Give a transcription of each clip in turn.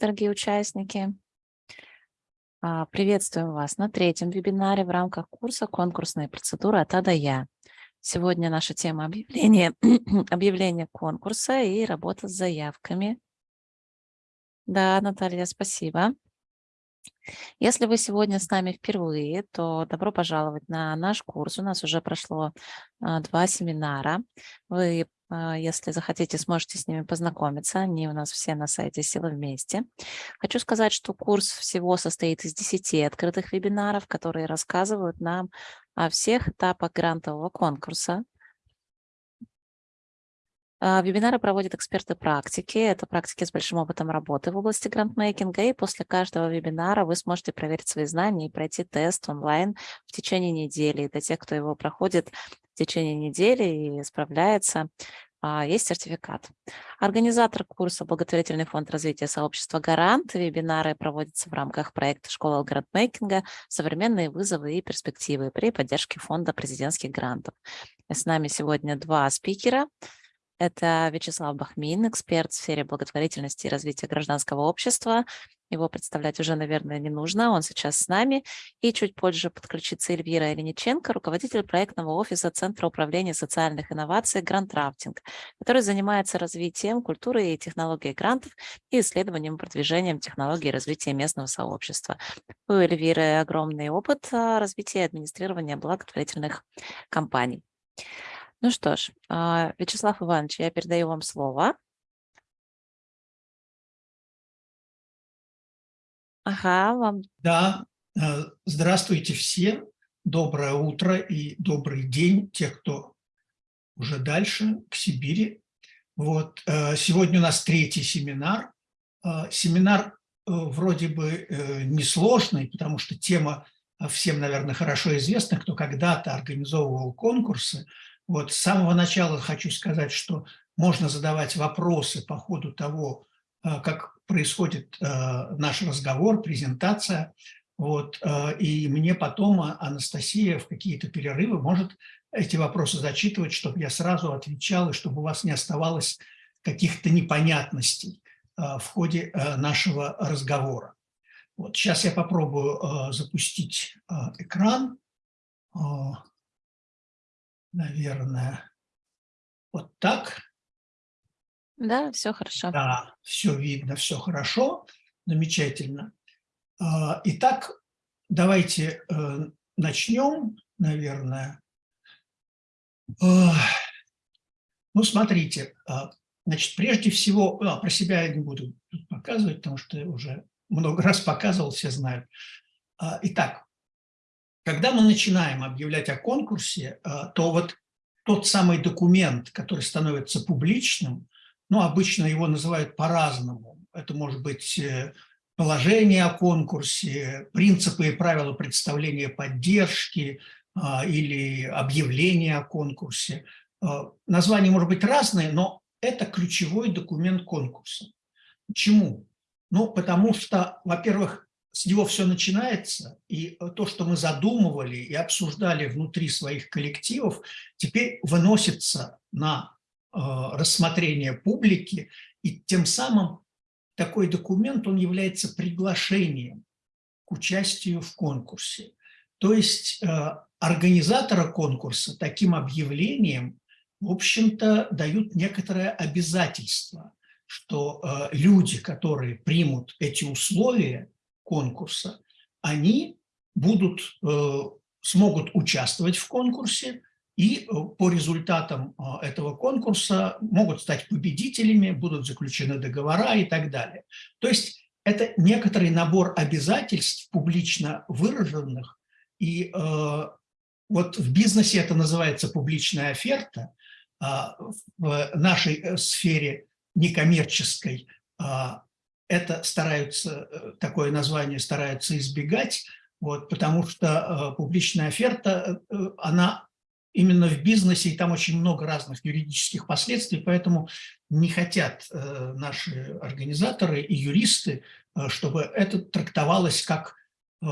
дорогие участники. А, приветствуем вас на третьем вебинаре в рамках курса «Конкурсные процедуры от А до Я». Сегодня наша тема объявления, объявление конкурса и работа с заявками. Да, Наталья, спасибо. Если вы сегодня с нами впервые, то добро пожаловать на наш курс. У нас уже прошло а, два семинара. Вы если захотите, сможете с ними познакомиться. Они у нас все на сайте «Сила вместе». Хочу сказать, что курс всего состоит из 10 открытых вебинаров, которые рассказывают нам о всех этапах грантового конкурса. А, вебинары проводят эксперты практики. Это практики с большим опытом работы в области грантмейкинга. И после каждого вебинара вы сможете проверить свои знания и пройти тест онлайн в течение недели. И для тех, кто его проходит течение недели и справляется, а, есть сертификат. Организатор курса «Благотворительный фонд развития сообщества «Гарант». Вебинары проводятся в рамках проекта «Школа грантмейкинга. Современные вызовы и перспективы» при поддержке фонда президентских грантов. С нами сегодня два спикера. Это Вячеслав Бахмин, эксперт в сфере благотворительности и развития гражданского общества, его представлять уже, наверное, не нужно, он сейчас с нами. И чуть позже подключится Эльвира Ильниченко, руководитель проектного офиса Центра управления социальных инноваций «Грантрафтинг», который занимается развитием культуры и технологий грантов и исследованием и продвижением технологий развития местного сообщества. У Эльвиры огромный опыт а, развития и администрирования благотворительных компаний. Ну что ж, а, Вячеслав Иванович, я передаю вам слово. Ага, вам. Да, э, здравствуйте все, доброе утро и добрый день, те, кто уже дальше, к Сибири. Вот, э, сегодня у нас третий семинар. Э, семинар вроде бы несложный, потому что тема всем, наверное, хорошо известна, кто когда-то организовывал конкурсы. Вот с самого начала хочу сказать, что можно задавать вопросы по ходу того, как происходит э, наш разговор, презентация, вот, э, и мне потом Анастасия в какие-то перерывы может эти вопросы зачитывать, чтобы я сразу отвечал, и чтобы у вас не оставалось каких-то непонятностей э, в ходе нашего разговора. Вот, сейчас я попробую запустить экран. Наверное, вот так. Да, все хорошо. Да, все видно, все хорошо, замечательно. А, итак, давайте э, начнем, наверное. Ну, смотрите, а, значит, прежде всего, а, про себя я не буду показывать, потому что уже много раз показывал, все знают. Итак, когда мы начинаем объявлять о конкурсе, то вот тот самый документ, который становится публичным, ну, обычно его называют по-разному. Это может быть э, положение о конкурсе, принципы и правила представления поддержки а, или объявление о конкурсе. А, название может быть разное, но это ключевой документ конкурса. Почему? Ну, потому что, во-первых, с него все начинается, и то, что мы задумывали и обсуждали внутри своих коллективов, теперь выносится на рассмотрения публики, и тем самым такой документ, он является приглашением к участию в конкурсе. То есть э, организатора конкурса таким объявлением, в общем-то, дают некоторое обязательство, что э, люди, которые примут эти условия конкурса, они будут, смогут участвовать в конкурсе, и э, по результатам э, этого конкурса могут стать победителями, будут заключены договора и так далее. То есть это некоторый набор обязательств публично выраженных, и э, вот в бизнесе это называется публичная оферта, а в нашей сфере некоммерческой это стараются, такое название стараются избегать, вот, потому что публичная оферта, она именно в бизнесе, и там очень много разных юридических последствий, поэтому не хотят э, наши организаторы и юристы, э, чтобы это трактовалось как э,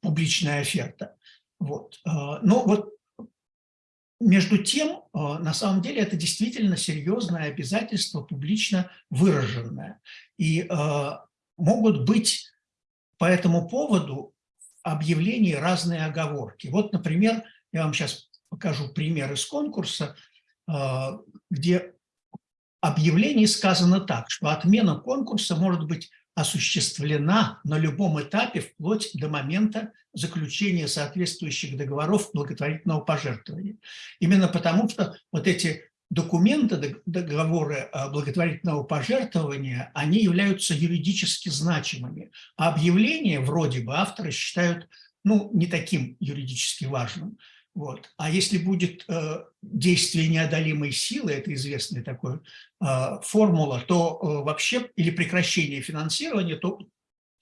публичная оферта. Вот. Но вот между тем, на самом деле, это действительно серьезное обязательство, публично выраженное. И могут быть по этому поводу объявлений разные оговорки. Вот, например, я вам сейчас покажу пример из конкурса, а, где объявлении сказано так, что отмена конкурса может быть осуществлена на любом этапе вплоть до момента заключения соответствующих договоров благотворительного пожертвования. Именно потому, что вот эти документы, договоры благотворительного пожертвования, они являются юридически значимыми, а объявления вроде бы авторы считают ну, не таким юридически важным. Вот. А если будет э, действие неодолимой силы, это известная такая э, формула, то э, вообще, или прекращение финансирования, то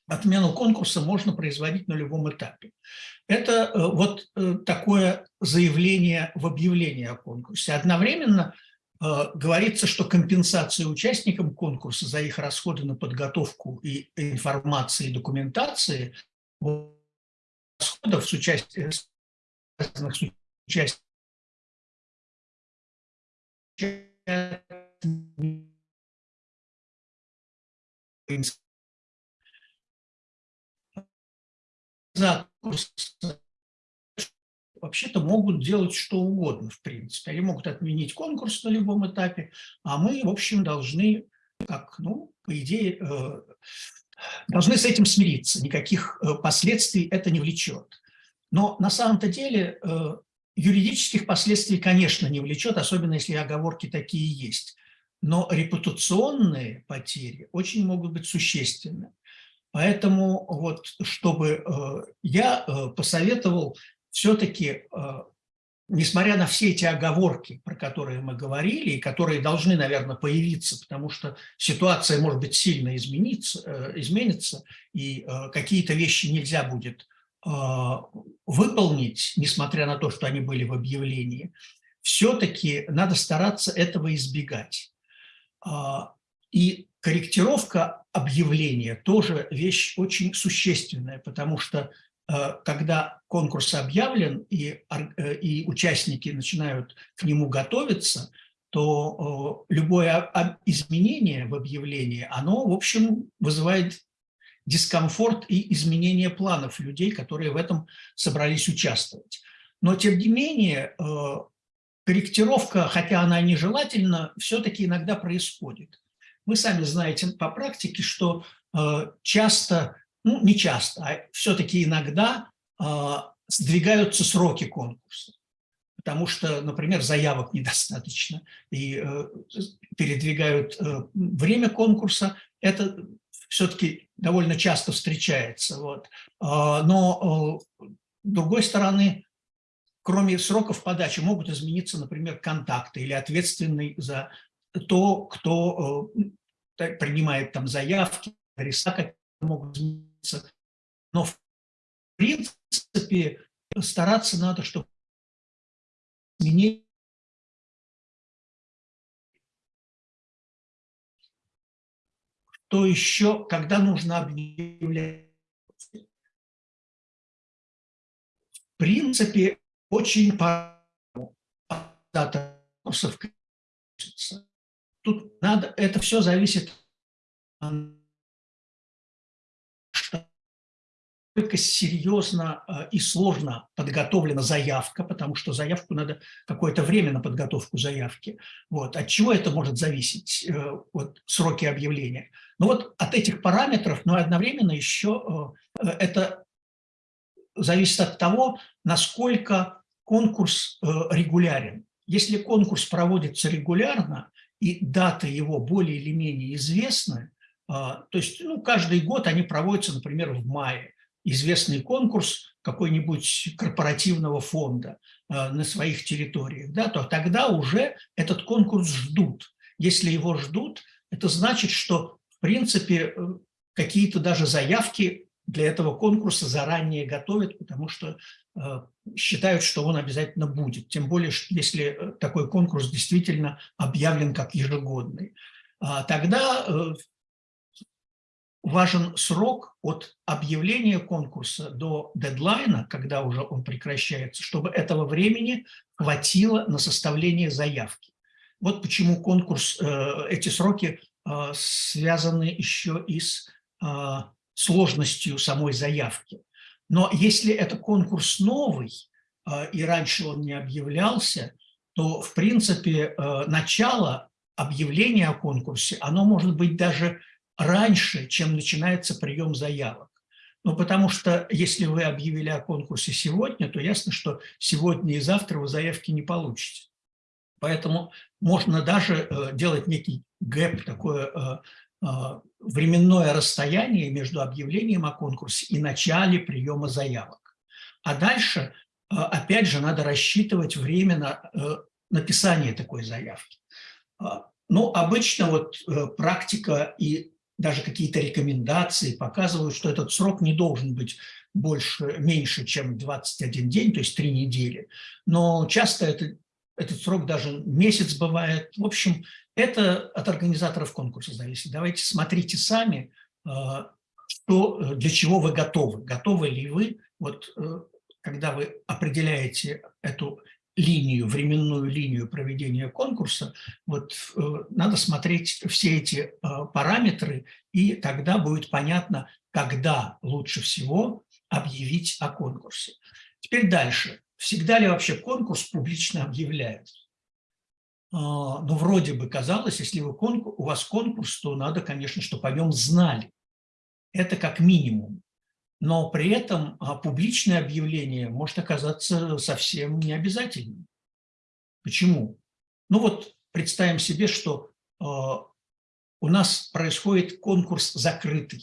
отмену конкурса можно производить на любом этапе. Это э, вот э, такое заявление в объявлении о конкурсе. Одновременно э, говорится, что компенсация участникам конкурса за их расходы на подготовку и информации и документации расходов с участием разных участников вообще-то могут делать что угодно, в принципе. Они могут отменить конкурс на любом этапе, а мы, в общем, должны, как, ну, по идее, э, должны с этим смириться. Никаких э, последствий это не влечет. Но на самом-то деле э, юридических последствий, конечно, не влечет, особенно если оговорки такие есть. Но репутационные потери очень могут быть существенны. Поэтому вот, чтобы э, я э, посоветовал все-таки, несмотря на все эти оговорки, про которые мы говорили, и которые должны, наверное, появиться, потому что ситуация может быть сильно измениться, изменится, и какие-то вещи нельзя будет выполнить, несмотря на то, что они были в объявлении, все-таки надо стараться этого избегать. А, и корректировка объявления тоже вещь очень существенная, потому что а, когда конкурс объявлен и, э, и участники начинают к нему готовиться, то любое изменение в объявлении, оно, в общем, вызывает дискомфорт и изменение планов людей, которые в этом собрались участвовать. Но, тем не менее, э, корректировка, хотя она нежелательна, все-таки иногда происходит. Вы сами знаете по практике, что э, часто, ну не часто, а все-таки иногда э, сдвигаются сроки конкурса потому что, например, заявок недостаточно, и передвигают время конкурса. Это все-таки довольно часто встречается. Вот. А, но, э, с другой стороны, кроме сроков подачи могут измениться, например, контакты или ответственный за то, кто э, принимает там заявки, адреса могут измениться. Но в принципе стараться надо, чтобы изменения то еще, когда нужно объявлять. В принципе, очень по Тут надо, это все зависит насколько серьезно э, и сложно подготовлена заявка, потому что заявку надо какое-то время на подготовку заявки. Вот. От чего это может зависеть, э, вот, сроки объявления? Ну вот от этих параметров, но одновременно еще э, это зависит от того, насколько конкурс регулярен. Если конкурс проводится регулярно, и даты его более или менее известны, то есть ну, каждый год они проводятся, например, в мае, известный конкурс какой-нибудь корпоративного фонда э, на своих территориях, да, то тогда уже этот конкурс ждут. Если его ждут, это значит, что, в принципе, э, какие-то даже заявки для этого конкурса заранее готовят, потому что э, считают, что он обязательно будет. Тем более, если такой конкурс действительно объявлен как ежегодный. А тогда важен срок от объявления конкурса до дедлайна, когда уже он прекращается, чтобы этого времени хватило на составление заявки. Вот почему конкурс, э, эти сроки э, связаны еще и с сложностью самой заявки. Но если это конкурс новый, и раньше он не объявлялся, то, в принципе, начало объявления о конкурсе, оно может быть даже раньше, чем начинается прием заявок. Ну, потому что если вы объявили о конкурсе сегодня, то ясно, что сегодня и завтра вы заявки не получите. Поэтому можно даже э, делать некий гэп, такое э, э, временное расстояние между объявлением о конкурсе и начале приема заявок. А дальше, опять же, надо рассчитывать время на написание такой заявки. Ну, обычно вот практика и даже какие-то рекомендации показывают, что этот срок не должен быть больше, меньше, чем 21 день, то есть 3 недели. Но часто это, этот срок даже месяц бывает. В общем, это от организаторов конкурса зависит. Давайте смотрите сами, э, что, для чего вы готовы. Готовы ли вы, вот, э, когда вы определяете эту линию, временную линию проведения конкурса, вот э, надо смотреть все эти э, параметры, и тогда будет понятно, когда лучше всего объявить о конкурсе. Теперь дальше. Всегда ли вообще конкурс публично объявляют? А, ну, вроде бы казалось, если вы конкурс, у вас конкурс, то надо, конечно, чтобы о нем знали. Это как минимум но при этом а, публичное объявление может оказаться совсем не обязательным. Почему? Ну вот представим себе, что а, у нас происходит конкурс закрытый.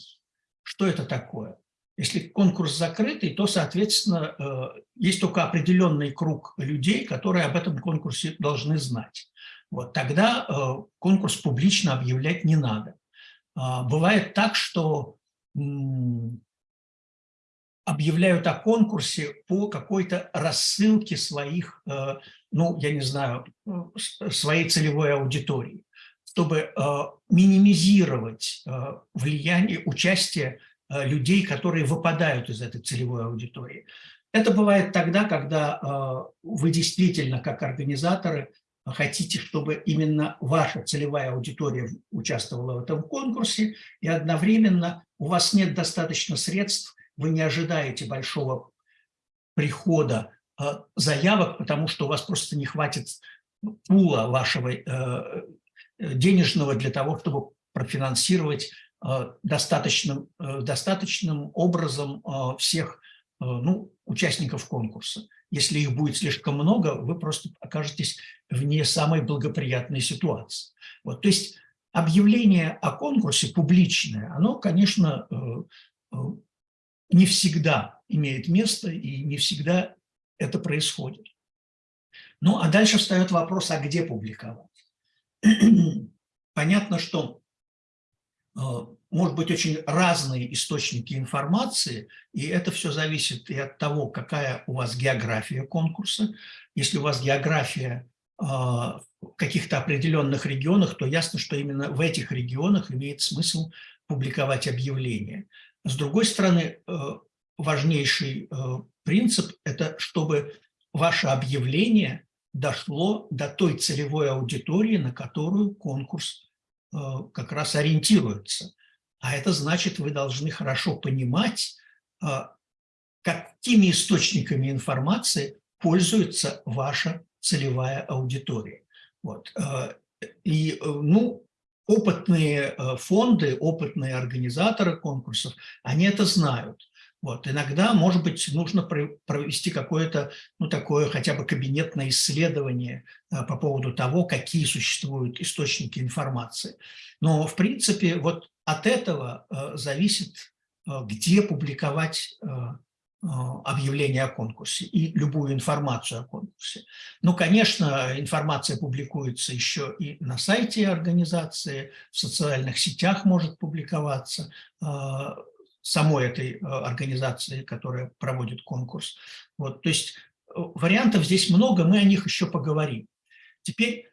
Что это такое? Если конкурс закрытый, то, соответственно, а, есть только определенный круг людей, которые об этом конкурсе должны знать. Вот тогда конкурс публично объявлять не надо. Бывает так, что объявляют о конкурсе по какой-то рассылке своих, э, ну, я не знаю, э, своей целевой аудитории, чтобы э, минимизировать влияние, участие людей, которые выпадают из этой целевой аудитории. Это бывает тогда, когда вы действительно, как организаторы, хотите, чтобы именно ваша целевая аудитория участвовала в этом конкурсе, и одновременно у вас нет достаточно средств вы не ожидаете большого прихода э, заявок, потому что у вас просто не хватит пула вашего э, денежного для того, чтобы профинансировать э, достаточным, достаточным образом всех ну, участников конкурса. Если их будет слишком много, вы просто окажетесь в не самой благоприятной ситуации. Вот, то есть объявление о конкурсе публичное, оно, конечно, не всегда имеет место и не всегда это происходит. Ну, а дальше встает вопрос, а где публиковать? Понятно, что э, может быть очень разные источники информации, и это все зависит и от того, какая у вас география конкурса. Если у вас география э, в каких-то определенных регионах, то ясно, что именно в этих регионах имеет смысл публиковать объявления. С другой стороны, э, важнейший э, принцип – это чтобы ваше объявление дошло до той целевой аудитории, на которую конкурс э, как раз ориентируется. А это значит, вы должны хорошо понимать, какими источниками информации пользуется ваша целевая аудитория. Вот. И, ну, опытные э, фонды, опытные организаторы конкурсов, они это знают. Вот. Иногда, может быть, нужно провести какое-то, ну, такое хотя бы кабинетное исследование э, по поводу того, какие существуют источники информации. Но, в принципе, вот от этого э, зависит, где публиковать объявление о конкурсе и любую информацию о конкурсе. Ну, конечно, информация публикуется еще и на сайте организации, в социальных сетях может публиковаться а, самой этой а, организации, которая проводит конкурс. Вот, то есть э, вариантов здесь много, мы о них еще поговорим. Теперь,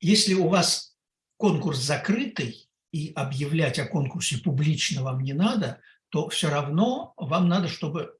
если у вас конкурс закрытый, и объявлять о конкурсе публично вам не надо – то все равно вам надо, чтобы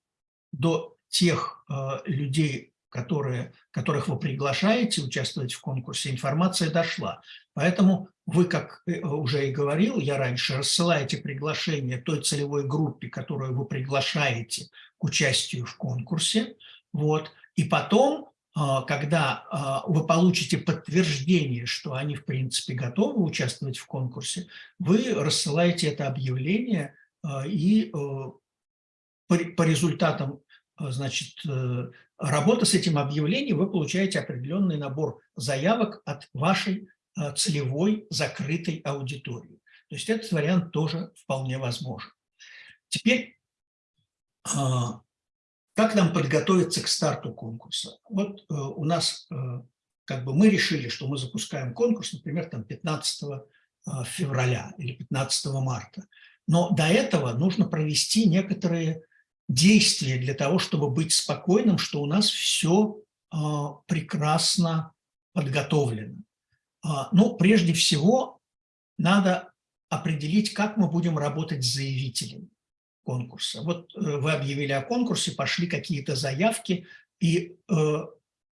до тех э, людей, которые, которых вы приглашаете участвовать в конкурсе, информация дошла. Поэтому вы, как э, уже и говорил я раньше, рассылаете приглашение той целевой группе, которую вы приглашаете к участию в конкурсе. Вот. И потом, а, когда вы получите подтверждение, что они, в принципе, готовы участвовать в конкурсе, вы рассылаете это объявление и э, по результатам значит, э, работы с этим объявлением вы получаете определенный набор заявок от вашей целевой закрытой аудитории. То есть этот вариант тоже вполне возможен. Теперь как нам подготовиться к старту конкурса? Вот э, у нас, э, как бы мы решили, что мы запускаем конкурс, например, там 15 э, февраля или 15 марта. Но до этого нужно провести некоторые действия для того, чтобы быть спокойным, что у нас все э, прекрасно подготовлено. Э, ну, прежде всего, надо определить, как мы будем работать с заявителями конкурса. Вот э, вы объявили о конкурсе, пошли какие-то заявки, и, э,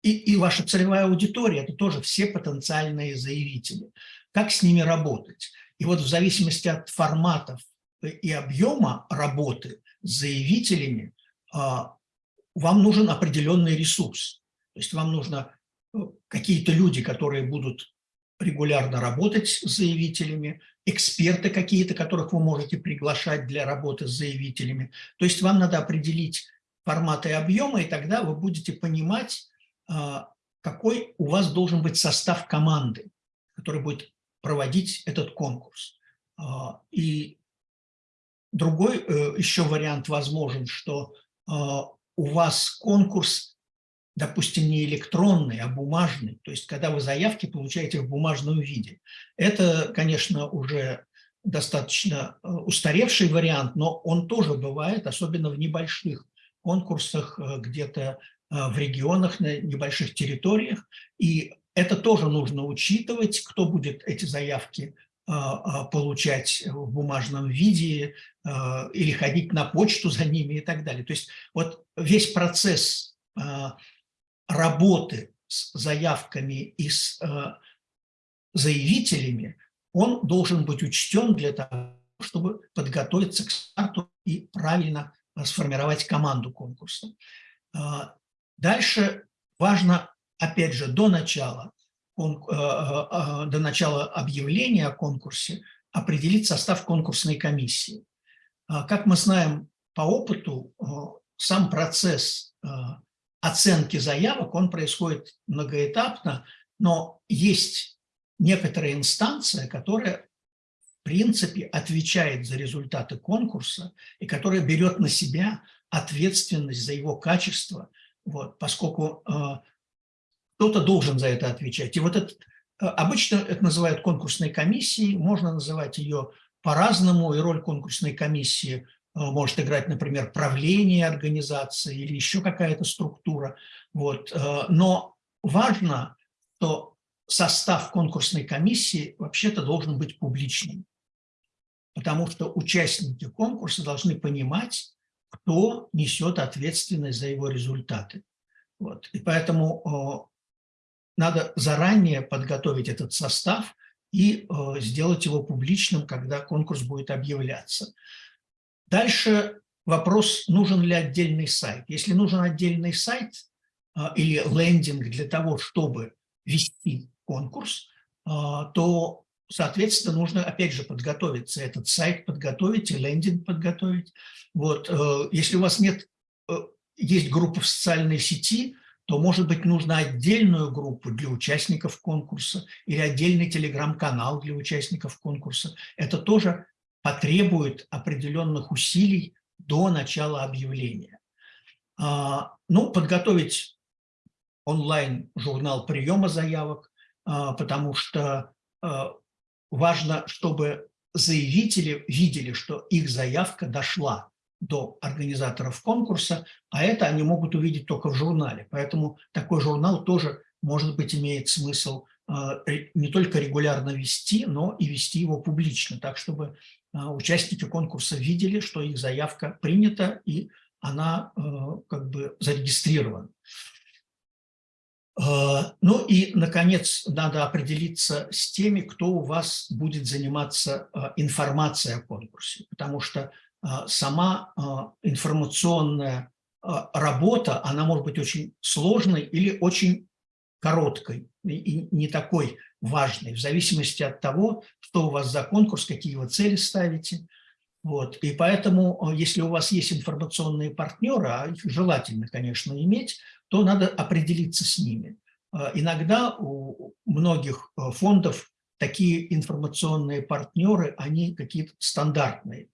и, и ваша целевая аудитория – это тоже все потенциальные заявители. Как с ними работать? И вот в зависимости от форматов и объема работы с заявителями а, вам нужен определенный ресурс. То есть вам нужно э, какие-то люди, которые будут регулярно работать с заявителями, эксперты какие-то, которых вы можете приглашать для работы с заявителями. То есть вам надо определить форматы и объемы, и тогда вы будете понимать, а, какой у вас должен быть состав команды, который будет проводить этот конкурс. А, и другой э, еще вариант возможен, что а, у вас конкурс допустим, не электронный, а бумажный, то есть когда вы заявки получаете в бумажном виде. Это, конечно, уже достаточно э, устаревший вариант, но он тоже бывает, особенно в небольших конкурсах, э, где-то в регионах, на небольших территориях. И это тоже нужно учитывать, кто будет эти заявки получать в бумажном виде или ходить на почту за ними и так далее. То есть вот весь процесс работы с заявками и с заявителями, он должен быть учтен для того, чтобы подготовиться к старту и правильно сформировать команду конкурса. Дальше важно, опять же, до начала, до начала объявления о конкурсе определить состав конкурсной комиссии. Как мы знаем по опыту, сам процесс оценки заявок, он происходит многоэтапно, но есть некоторая инстанция, которая в принципе отвечает за результаты конкурса и которая берет на себя ответственность за его качество, вот, поскольку э, кто-то должен за это отвечать. И вот это, э, обычно это называют конкурсной комиссией, можно называть ее по-разному, и роль конкурсной комиссии Э, может играть, например, правление организации или еще какая-то структура. Вот. Э, но важно, что состав конкурсной комиссии вообще-то должен быть публичным, потому что участники конкурса должны понимать, кто несет ответственность за его результаты. Вот. И поэтому надо заранее подготовить этот состав и сделать его публичным, когда конкурс будет объявляться. Дальше вопрос, нужен ли отдельный сайт. Если нужен отдельный сайт а, или лендинг для того, чтобы вести конкурс, а, то, соответственно, нужно, опять же, подготовиться. Этот сайт подготовить и лендинг подготовить. Вот. Э, если у вас нет, э, есть группа в социальной сети, то, может быть, нужно отдельную группу для участников конкурса или отдельный телеграм-канал для участников конкурса. Это тоже потребует определенных усилий до начала объявления. А, ну, подготовить онлайн-журнал приема заявок, а, потому что а, важно, чтобы заявители видели, что их заявка дошла до организаторов конкурса, а это они могут увидеть только в журнале. Поэтому такой журнал тоже, может быть, имеет смысл не только регулярно вести, но и вести его публично, так чтобы а, участники конкурса видели, что их заявка принята и она э, как бы зарегистрирована. Ну и, наконец, надо определиться с теми, кто у вас будет заниматься информацией о конкурсе, потому что сама информационная работа, она может быть очень сложной или очень короткой и не такой важной, в зависимости от того, что у вас за конкурс, какие вы цели ставите. Вот. И поэтому, если у вас есть информационные партнеры, а их желательно, конечно, иметь, то надо определиться с ними. Иногда у многих фондов такие информационные партнеры, они какие-то стандартные,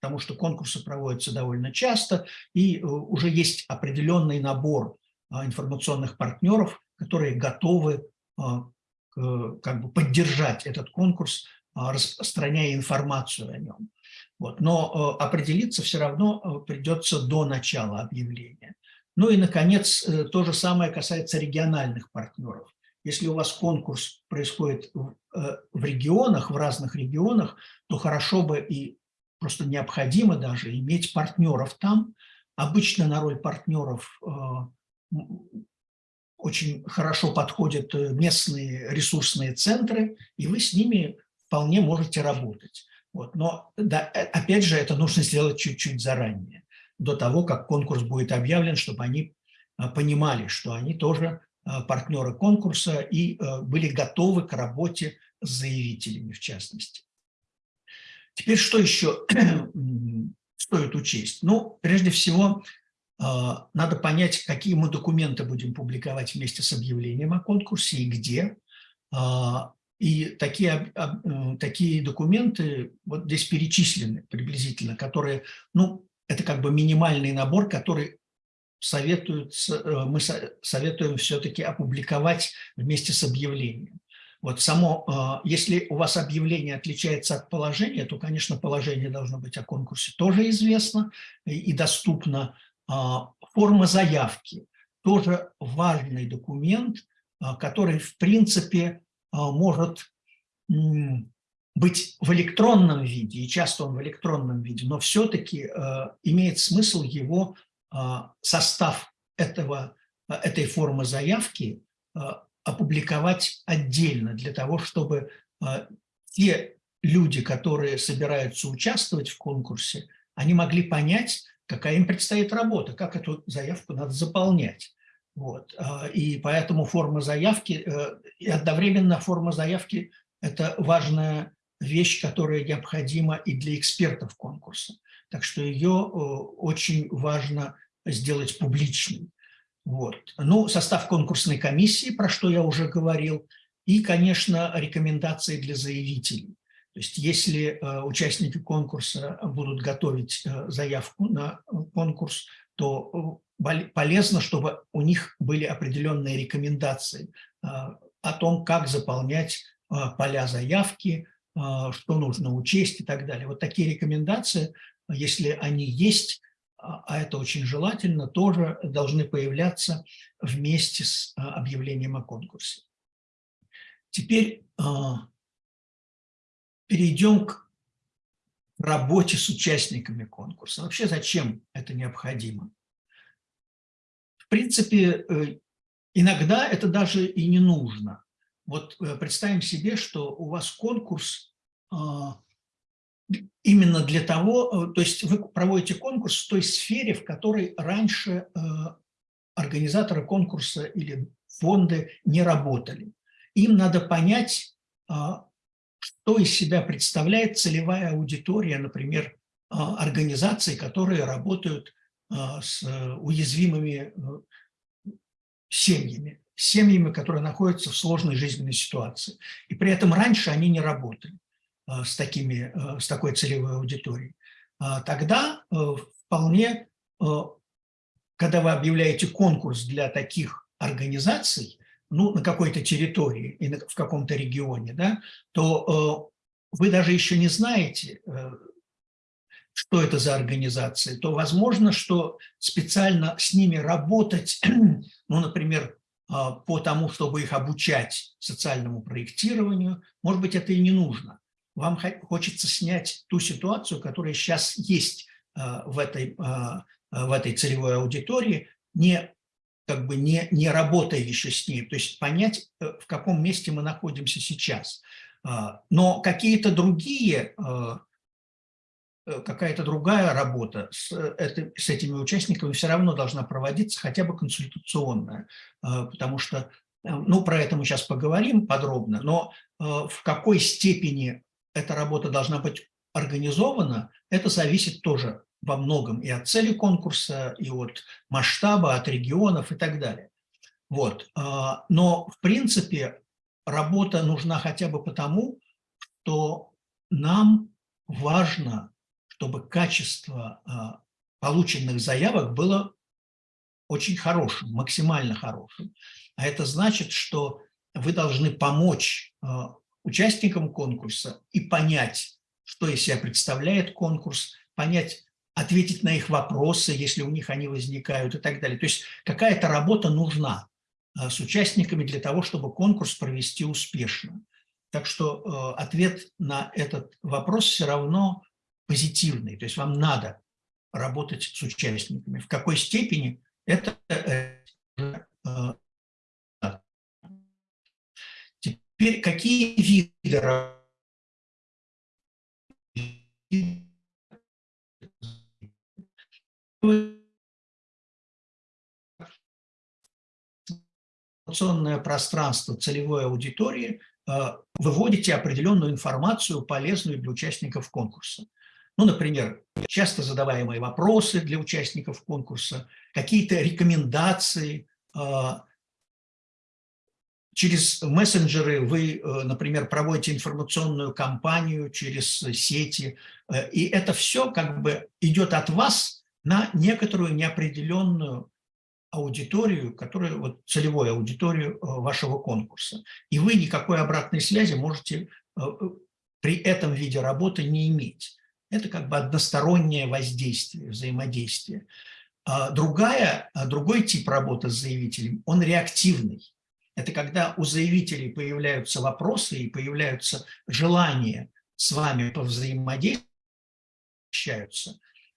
потому что конкурсы проводятся довольно часто, и уже есть определенный набор информационных партнеров, которые готовы как бы поддержать этот конкурс, распространяя информацию о нем. Вот. Но э, определиться все равно э, придется до начала объявления. Ну и, наконец, э, то же самое касается региональных партнеров. Если у вас конкурс происходит в регионах, в разных регионах, то хорошо бы и просто необходимо даже иметь партнеров там. Обычно на роль партнеров очень хорошо подходят местные ресурсные центры, и вы с ними вполне можете работать. Вот. Но да, э, опять же, это нужно сделать чуть-чуть заранее, до того, как конкурс будет объявлен, чтобы они понимали, что они тоже партнеры конкурса и были готовы к работе с заявителями, в частности. Теперь что еще стоит учесть? Ну, прежде всего, надо понять, какие мы документы будем публиковать вместе с объявлением о конкурсе и где. И такие, такие документы вот здесь перечислены приблизительно, которые, ну, это как бы минимальный набор, который советуют, э, мы советуем все-таки опубликовать вместе с объявлением. Вот само, э, если у вас объявление отличается от положения, то, конечно, положение должно быть о конкурсе тоже известно и доступно. А, форма заявки – тоже важный документ, а, который, в принципе, а, может быть в электронном виде, и часто он в электронном виде, но все-таки а, имеет смысл его а, состав этого, этой формы заявки опубликовать отдельно, для того, чтобы те люди, которые собираются участвовать в конкурсе, они могли понять, какая им предстоит работа, как эту заявку надо заполнять. Вот. А, и поэтому форма заявки, э, и одновременно форма заявки – это важная вещь, которая необходима и для экспертов конкурса. Так что ее э, очень важно сделать публичной. Вот. Ну, состав конкурсной комиссии, про что я уже говорил, и, конечно, рекомендации для заявителей. То есть если э, участники конкурса будут готовить заявку на конкурс, то полезно, чтобы у них были определенные рекомендации о том, как заполнять поля заявки, что нужно учесть и так далее. Вот такие рекомендации, если они есть, а это очень желательно, тоже должны появляться вместе с объявлением о конкурсе. Теперь перейдем к работе с участниками конкурса. Вообще зачем это необходимо? принципе, э, иногда это даже и не нужно. Вот э, представим себе, что у вас конкурс а, именно для того, э, то есть вы проводите конкурс в той сфере, в которой раньше организаторы конкурса или фонды не работали. Им надо понять, а, что из себя представляет целевая аудитория, например, а, организаций, которые работают а, с э, уязвимыми э, семьями, семьями, которые находятся в сложной жизненной ситуации. И при этом раньше они не работали с, такими, э, с такой целевой аудиторией. А тогда вполне, когда вы объявляете конкурс для таких организаций, ну, на какой-то территории и в каком-то регионе, да, то вы даже еще не знаете, что это за организации, то возможно, что специально с ними работать, ну, например, по тому, чтобы их обучать социальному проектированию, может быть, это и не нужно. Вам хочется снять ту ситуацию, которая сейчас есть а, в этой, а, в этой целевой аудитории, не как бы не, не работая еще с ней, то есть понять, э, в каком месте мы находимся сейчас. Но какие-то другие, э, какая-то другая работа с, с этими участниками все равно должна проводиться, хотя бы консультационная, потому что, ну, про это мы сейчас поговорим подробно, но в какой степени эта работа должна быть организована, это зависит тоже во многом и от цели конкурса, и от масштаба, от регионов и так далее. Вот. А, но, в принципе, работа нужна хотя бы потому, что нам важно, чтобы качество а, полученных заявок было очень хорошим, максимально хорошим. А это значит, что вы должны помочь а, участникам конкурса и понять, что из себя представляет конкурс, понять, ответить на их вопросы, если у них они возникают и так далее. То есть какая-то работа нужна э, с участниками для того, чтобы конкурс провести успешно. Так что э, ответ на этот вопрос все равно позитивный. То есть вам надо работать с участниками. В какой степени это э, Теперь какие виды информационное пространство целевой аудитории э, выводите определенную информацию, полезную для участников конкурса. Ну, например, часто задаваемые вопросы для участников конкурса, какие-то рекомендации. Э, через мессенджеры вы, э, например, проводите информационную кампанию через сети, и это все как бы идет от вас на некоторую неопределенную аудиторию, которая, вот, целевую аудиторию э, вашего конкурса. И вы никакой обратной связи можете э, э, при этом виде работы не иметь. Это как бы одностороннее воздействие, взаимодействие. А другая, а другой тип работы с заявителем, он реактивный. Это когда у заявителей появляются вопросы и появляются желания с вами повзаимодействовать,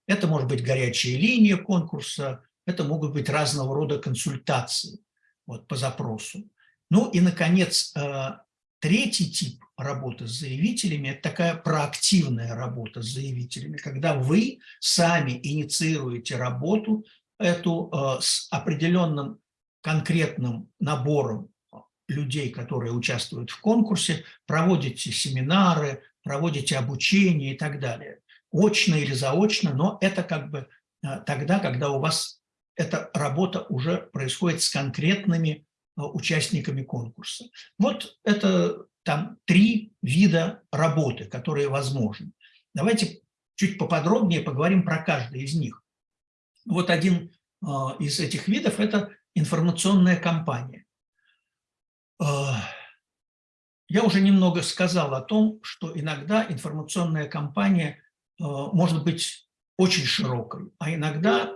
это может быть горячая линия конкурса, это могут быть разного рода консультации вот, по запросу. Ну и, наконец, э, третий тип работы с заявителями – это такая проактивная работа с заявителями, когда вы сами инициируете работу эту э, с определенным конкретным набором людей, которые участвуют в конкурсе, проводите семинары, проводите обучение и так далее очно или заочно, но это как бы э, тогда, когда у вас эта работа уже происходит с конкретными э, участниками конкурса. Вот это там три вида работы, которые возможны. Давайте чуть поподробнее поговорим про каждый из них. Вот один э, из этих видов – это информационная кампания. Я уже немного сказал о том, что иногда информационная кампания Э, может быть очень широкой, а иногда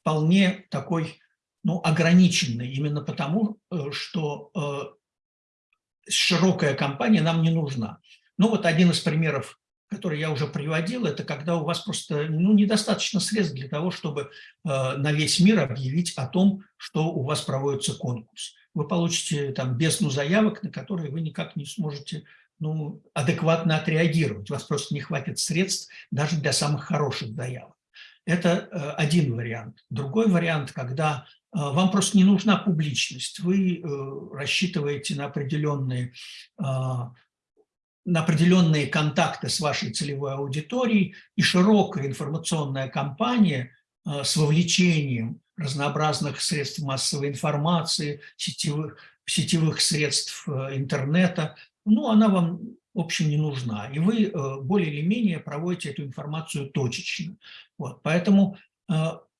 вполне такой ну, ограниченной, именно потому, э, что э, широкая компания нам не нужна. Ну вот один из примеров, который я уже приводил, это когда у вас просто ну, недостаточно средств для того, чтобы на весь мир объявить о том, что у вас проводится конкурс. Вы получите там бездну заявок, на которые вы никак не сможете ну, адекватно отреагировать. У вас просто не хватит средств даже для самых хороших заявок. Это э, один вариант. Другой вариант, когда э, вам просто не нужна публичность, вы э, рассчитываете на определенные, на определенные контакты с вашей целевой аудиторией, и широкая информационная кампания с вовлечением разнообразных средств массовой информации, сетевых, сетевых средств интернета ну, она вам, в общем, не нужна. И вы э, более или менее проводите эту информацию точечно. Вот, поэтому э,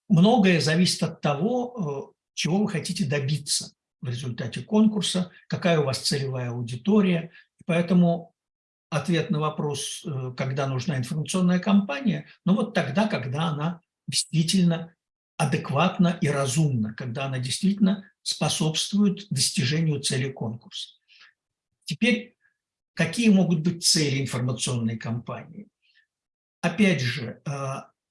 многое зависит от того, э, чего вы хотите добиться в результате конкурса, какая у вас целевая аудитория. Поэтому ответ на вопрос, когда нужна информационная кампания, ну вот тогда, когда она действительно адекватна и разумна, когда она действительно способствует достижению цели конкурса. Теперь, какие могут быть цели информационной кампании? Опять же, э,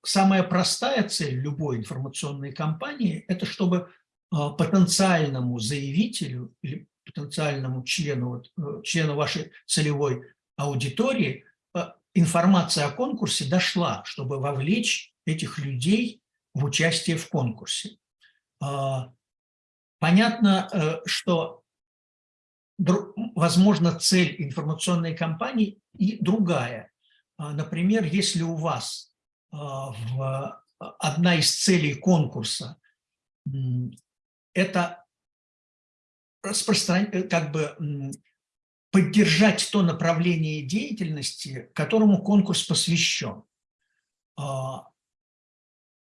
самая простая цель любой информационной кампании – это чтобы потенциальному заявителю или потенциальному члену, члену вашей целевой аудитории информация о конкурсе дошла, чтобы вовлечь этих людей в участие в конкурсе. Понятно, что возможно, цель информационной кампании и другая. А, например, если у вас а, в, одна из целей конкурса – это распространять, как бы поддержать то направление деятельности, которому конкурс посвящен.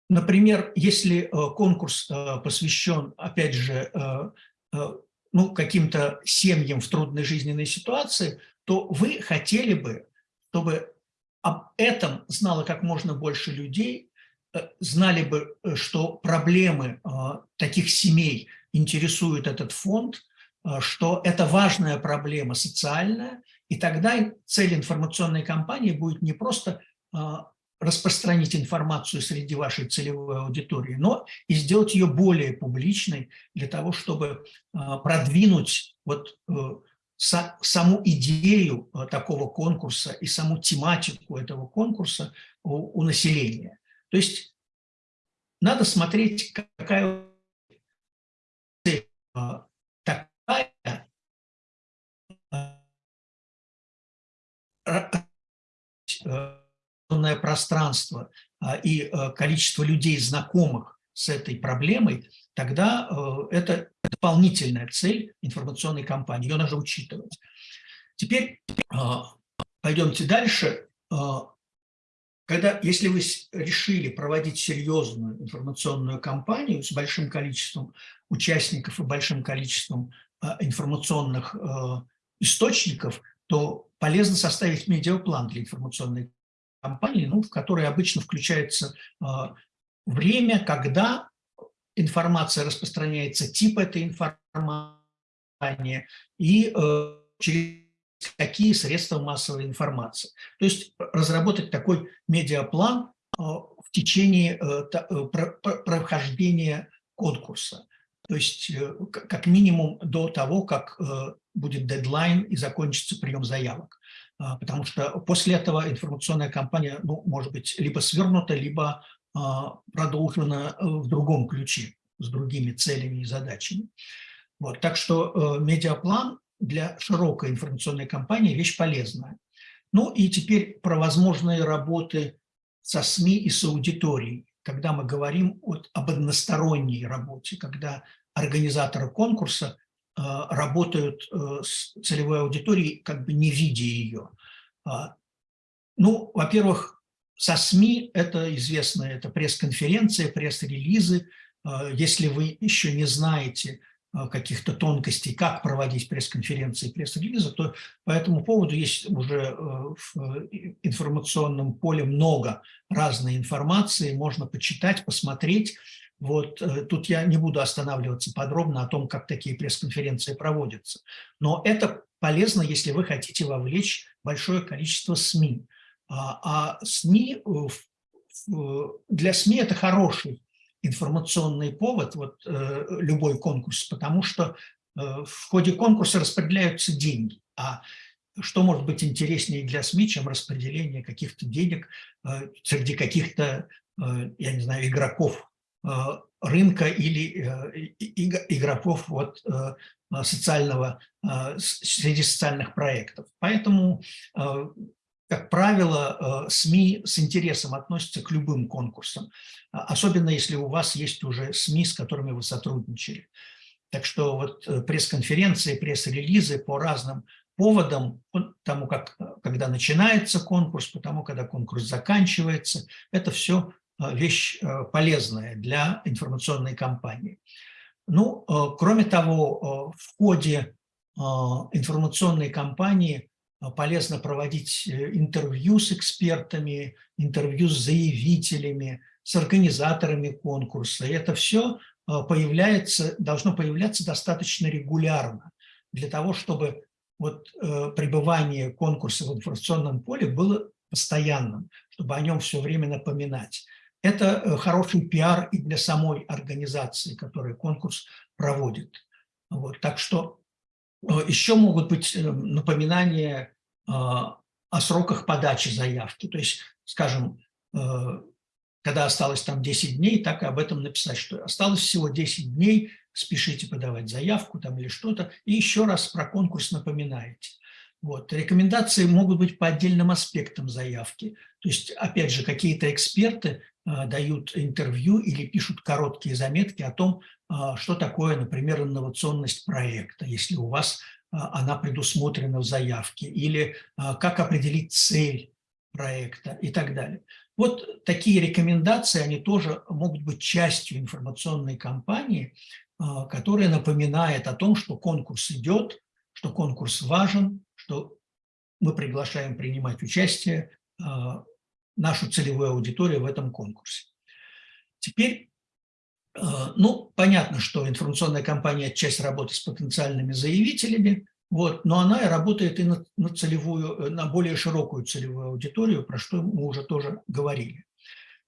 Например, если э, конкурс э, посвящен, опять же, э, ну, каким-то семьям в трудной жизненной ситуации, то вы хотели бы, чтобы об этом знало как можно больше людей, знали бы, что проблемы таких семей интересуют этот фонд, что это важная проблема социальная, и тогда цель информационной кампании будет не просто распространить информацию среди вашей целевой аудитории, но и сделать ее более публичной для того, чтобы а, продвинуть вот э, саму идею э, такого конкурса и саму тематику этого конкурса у, у населения. То есть надо смотреть, какая цель а, такая э, пространство а, и э, количество людей, знакомых с этой проблемой, тогда э, это дополнительная цель информационной кампании, ее нужно учитывать. Теперь а, пойдемте дальше. А, когда, если вы решили проводить серьезную информационную кампанию с большим количеством участников и большим количеством информационных источников, то полезно составить медиаплан для информационной компании, ну, в которой обычно включается э, время, когда информация распространяется, тип этой информации и э, через какие средства массовой информации. То есть разработать такой медиаплан э, в течение э, э про, про, прохождения конкурса. То есть э, как минимум до того, как э, будет дедлайн и закончится прием заявок. А, потому что после этого информационная кампания ну, может быть либо свернута, либо а, продолжена э, в другом ключе, с другими целями и задачами. Вот, так что э, медиаплан для широкой информационной кампании – вещь полезная. Ну и теперь про возможные работы со СМИ и с аудиторией, когда мы говорим вот об односторонней работе, когда организаторы конкурса работают э, с целевой аудиторией, как бы не видя ее. А, ну, во-первых, со СМИ это известно, это пресс-конференции, пресс-релизы. А, если вы еще не знаете а, каких-то тонкостей, как проводить пресс-конференции, пресс-релизы, то по этому поводу есть уже э, в информационном поле много разной информации, можно почитать, посмотреть. Вот э, тут я не буду останавливаться подробно о том, как такие пресс-конференции проводятся. Но это полезно, если вы хотите вовлечь большое количество СМИ. А, а СМИ, э, для СМИ это хороший информационный повод, вот э, любой конкурс, потому что в ходе конкурса распределяются деньги. А что может быть интереснее для СМИ, чем распределение каких-то денег среди каких-то, я не знаю, игроков рынка или э, игроков вот, э, социального, среди социальных проектов. Поэтому, как правило, СМИ с интересом относятся к любым конкурсам, особенно если у вас есть уже СМИ, с которыми вы сотрудничали. Так что вот пресс-конференции, пресс-релизы по разным поводам, тому, как, когда начинается конкурс, потому когда конкурс заканчивается, это все Э, вещь э, полезная для информационной кампании. Ну, э, кроме того, в ходе информационной кампании полезно проводить интервью с экспертами, интервью с заявителями, с организаторами конкурса. И это все появляется, должно появляться достаточно регулярно для того, чтобы вот, пребывание конкурса в информационном поле было постоянным, чтобы о нем все время напоминать. Это хороший пиар и для самой организации, которая конкурс проводит. Вот, так что еще могут быть напоминания о сроках подачи заявки. То есть, скажем, когда осталось там 10 дней, так и об этом написать, что осталось всего 10 дней, спешите подавать заявку там или что-то, и еще раз про конкурс напоминаете. Вот. Рекомендации могут быть по отдельным аспектам заявки. То есть, опять же, какие-то эксперты э, дают интервью или пишут короткие заметки о том, э, что такое, например, инновационность проекта, если у вас э, она предусмотрена в заявке, или как определить цель проекта и так далее. Вот такие рекомендации, они тоже могут быть частью информационной кампании, а, которая напоминает о том, что конкурс идет, что конкурс важен, что мы приглашаем принимать участие а, нашу целевую аудиторию в этом конкурсе. Теперь, а, ну, понятно, что информационная кампания – часть работы с потенциальными заявителями, вот, но она работает и на, на целевую, на более широкую целевую аудиторию, про что мы уже тоже говорили.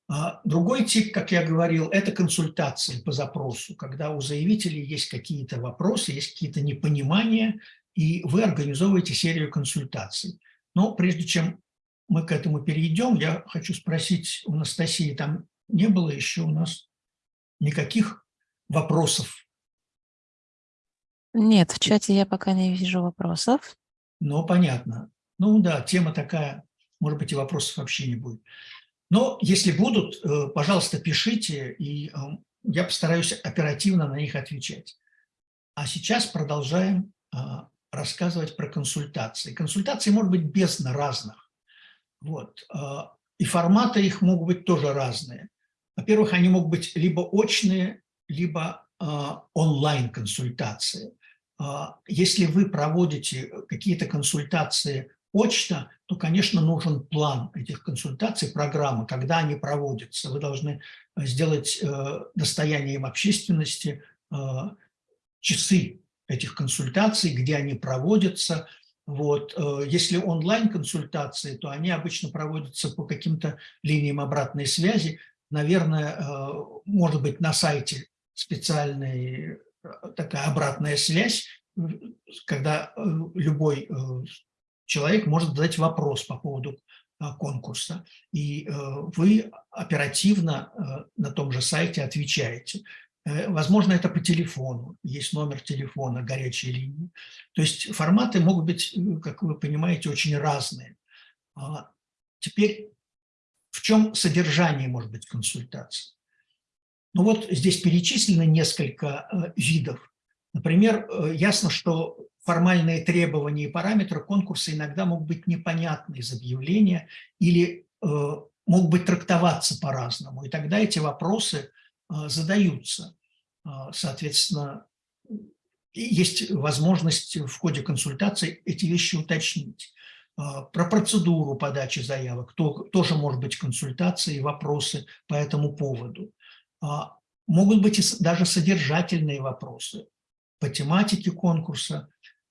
А другой тип, как я говорил, это консультации по запросу, когда у заявителей есть какие-то вопросы, есть какие-то непонимания, и вы организовываете серию консультаций. Но прежде чем мы к этому перейдем, я хочу спросить у Анастасии, там не было еще у нас никаких вопросов нет, в чате я пока не вижу вопросов. Ну, понятно. Ну да, тема такая, может быть, и вопросов вообще не будет. Но если будут, э, пожалуйста, пишите, и э, я постараюсь оперативно на них отвечать. А сейчас продолжаем э, рассказывать про консультации. Консультации могут быть бездна разных. Вот. И форматы их могут быть тоже разные. Во-первых, они могут быть либо очные, либо онлайн-консультации. А, если вы проводите какие-то консультации очно, то, конечно, нужен план этих консультаций, программы, когда они проводятся. Вы должны сделать э, достоянием общественности э, часы этих консультаций, где они проводятся. Вот. Э, если онлайн-консультации, то они обычно проводятся по каким-то линиям обратной связи. Наверное, может быть, на сайте специальный такая обратная связь, когда э, любой э, человек может задать вопрос по поводу э, конкурса, и вы оперативно на том же сайте отвечаете. Возможно, это по телефону, есть номер телефона, горячей линии. То есть форматы могут быть, как вы понимаете, очень разные. А теперь в чем содержание может быть консультации? Ну вот здесь перечислено несколько э, видов. Например, э, ясно, что формальные требования и параметры конкурса иногда могут быть непонятны из объявления или э, могут быть трактоваться по-разному. И тогда эти вопросы задаются. Соответственно, есть возможность в ходе консультации эти вещи уточнить. Про процедуру подачи заявок тоже может быть консультации и вопросы по этому поводу. А, могут быть и даже содержательные вопросы по тематике конкурса,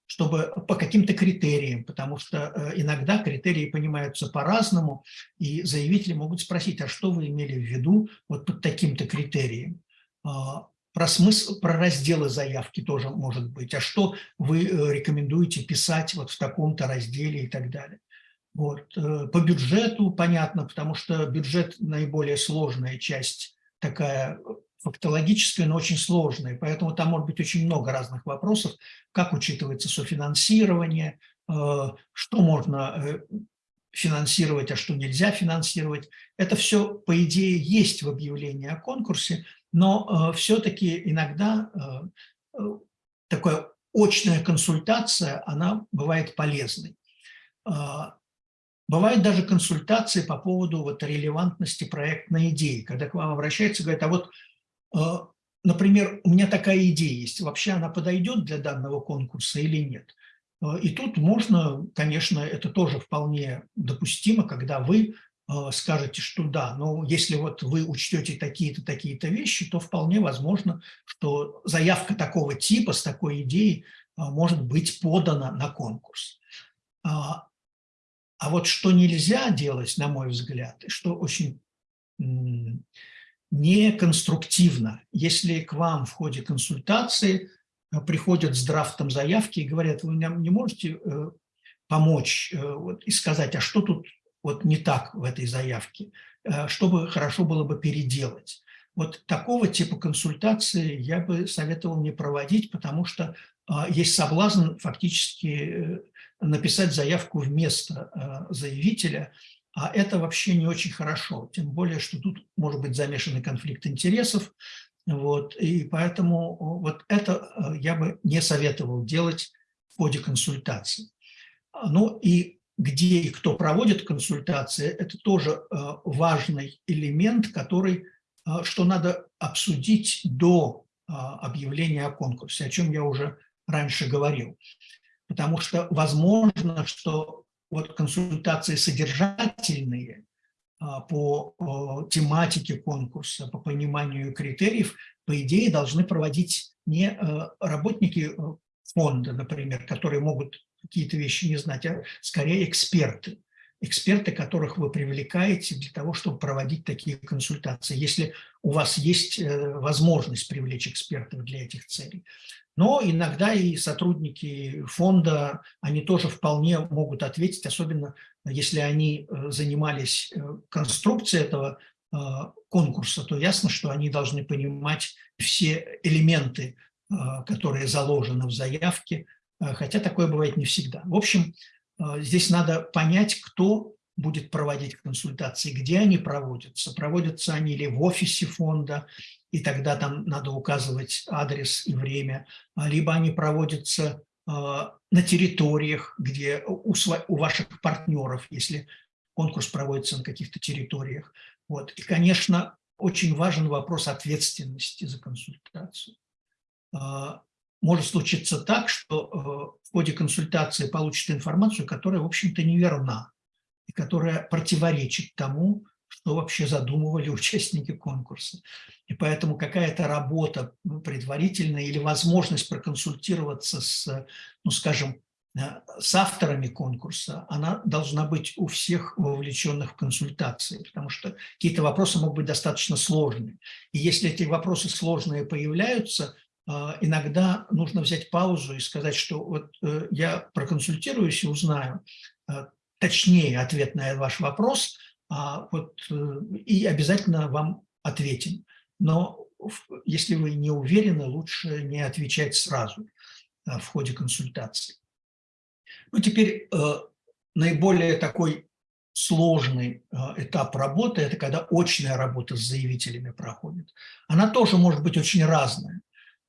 чтобы по каким-то критериям, потому что э, иногда критерии понимаются по-разному, и заявители могут спросить, а что вы имели в виду вот под таким-то критерием? А, про смысл, про разделы заявки тоже может быть, а что вы э, рекомендуете писать вот в таком-то разделе и так далее. Вот. Э, по бюджету понятно, потому что бюджет наиболее сложная часть такая э, фактологическая, но очень сложная, поэтому там может быть очень много разных вопросов, как учитывается софинансирование, э, что можно э, финансировать, а что нельзя финансировать. Это все, по идее, есть в объявлении о конкурсе, но все-таки иногда такая очная консультация, она бывает полезной. Бывают даже консультации по поводу вот релевантности проектной идеи, когда к вам обращаются говорят, а вот, э, например, у меня такая идея есть, вообще она подойдет для данного конкурса или нет? Э, и тут можно, конечно, это тоже вполне допустимо, когда вы э, скажете, что да, но если вот вы учтете такие-то, такие-то вещи, то вполне возможно, что заявка такого типа с такой идеей может быть подана на конкурс. А, а вот что нельзя делать, на мой взгляд, и что очень не конструктивно. Если к вам в ходе консультации э, приходят с драфтом заявки и говорят, вы нам не можете э, помочь вот, и сказать, а что тут вот не так в этой заявке, чтобы хорошо было бы переделать. Вот такого типа консультации я бы советовал не проводить, потому что есть соблазн фактически написать заявку вместо заявителя, а это вообще не очень хорошо, тем более, что тут может быть замешанный конфликт интересов, вот, и поэтому вот это э, я бы не советовал делать в ходе консультации. Ну и где и кто проводит консультации, это тоже э, важный элемент, который, э, что надо обсудить до объявления о конкурсе, о чем я уже раньше говорил. Потому что возможно, что вот консультации содержательные а, по тематике конкурса, по пониманию критериев, по идее, должны проводить не э, работники э, фонда, например, которые могут какие-то вещи не знать, а скорее эксперты. Эксперты, которых вы привлекаете для того, чтобы проводить такие консультации, если у вас есть э, возможность привлечь экспертов для этих целей. Но иногда и сотрудники фонда, они тоже вполне могут ответить, особенно если они э, занимались э, конструкцией этого конкурса, то ясно, что они должны понимать все элементы, которые заложены в заявке, хотя такое бывает не всегда. В общем, здесь надо понять, кто будет проводить консультации, где они проводятся. Проводятся они или в офисе фонда, и тогда там надо указывать адрес и время, а, либо они проводятся а, на территориях, где у ваших партнеров, если конкурс проводится на каких-то территориях. Вот. И, конечно, очень важен вопрос ответственности за консультацию. Может случиться так, что в ходе консультации получит информацию, которая, в общем-то, неверна и которая противоречит тому, что вообще задумывали участники конкурса. И поэтому какая-то работа предварительная или возможность проконсультироваться с, ну, скажем, э, с авторами конкурса, она должна быть у всех вовлеченных в консультации, потому что какие-то вопросы могут быть достаточно сложными. И если эти вопросы сложные появляются, э, иногда нужно взять паузу и сказать, что вот э, я проконсультируюсь и узнаю точнее ответ на ваш вопрос, а вот, и обязательно вам ответим но если вы не уверены, лучше не отвечать сразу в ходе консультации. Ну, теперь э, наиболее такой сложный э, этап работы – это когда очная работа с заявителями проходит. Она тоже может быть очень разная.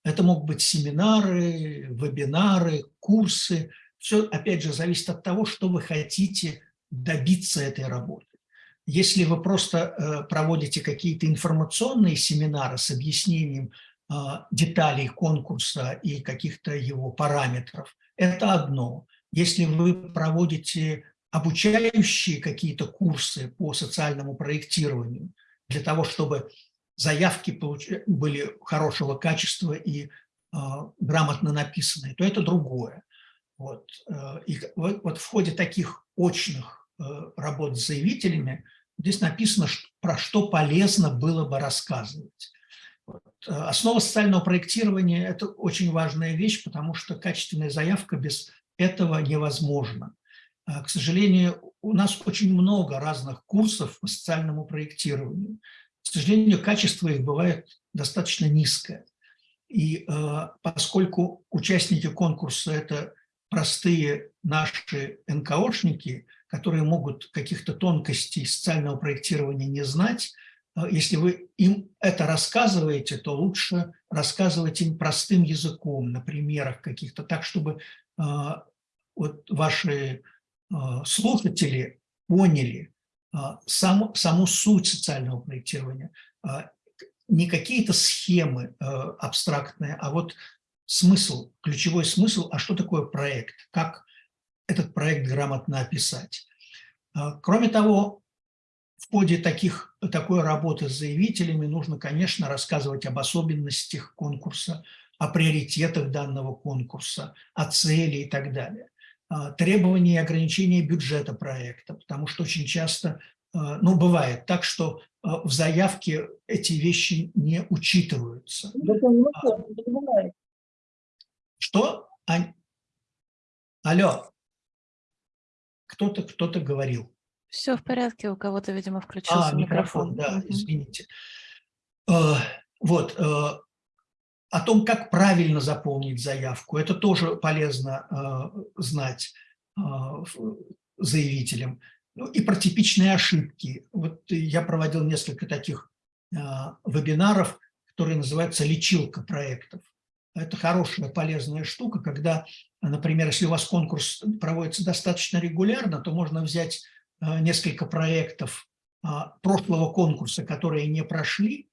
Это могут быть семинары, вебинары, курсы. Все, опять же, зависит от того, что вы хотите добиться этой работы. Если вы просто э, проводите какие-то информационные семинары с объяснением э, деталей конкурса и каких-то его параметров, это одно. Если вы проводите обучающие какие-то курсы по социальному проектированию для того, чтобы заявки были хорошего качества и э, грамотно написанные, то это другое. Вот. И вот в ходе таких очных работ с заявителями Здесь написано, про что полезно было бы рассказывать. Вот. Основа социального проектирования – это очень важная вещь, потому что качественная заявка без этого невозможна. К сожалению, у нас очень много разных курсов по социальному проектированию. К сожалению, качество их бывает достаточно низкое. И э, поскольку участники конкурса – это простые наши НКОшники – которые могут каких-то тонкостей социального проектирования не знать, э, если вы им это рассказываете, то лучше рассказывать им простым языком, на примерах каких-то, так, чтобы э, вот ваши э, слушатели поняли саму, саму суть социального проектирования. Не какие-то схемы абстрактные, а вот смысл, ключевой смысл, а что такое проект, как этот проект грамотно описать. А, кроме того, в ходе таких, такой работы с заявителями нужно, конечно, рассказывать об особенностях конкурса, о приоритетах данного конкурса, о цели и так далее. А, требования и ограничения бюджета проекта, потому что очень часто ну, бывает так, что в заявке эти вещи не учитываются. Что? Ань? Алло. Кто-то кто-то говорил. Все в порядке, у кого-то, видимо, включился а, микрофон. микрофон. Да, извините. Вот, о том, как правильно заполнить заявку, это тоже полезно знать заявителям. Ну, и про типичные ошибки. Вот я проводил несколько таких вебинаров, которые называются «Лечилка проектов». Это хорошая, полезная штука, когда, например, если у вас конкурс проводится достаточно регулярно, то можно взять э, несколько проектов прошлого конкурса, которые не прошли,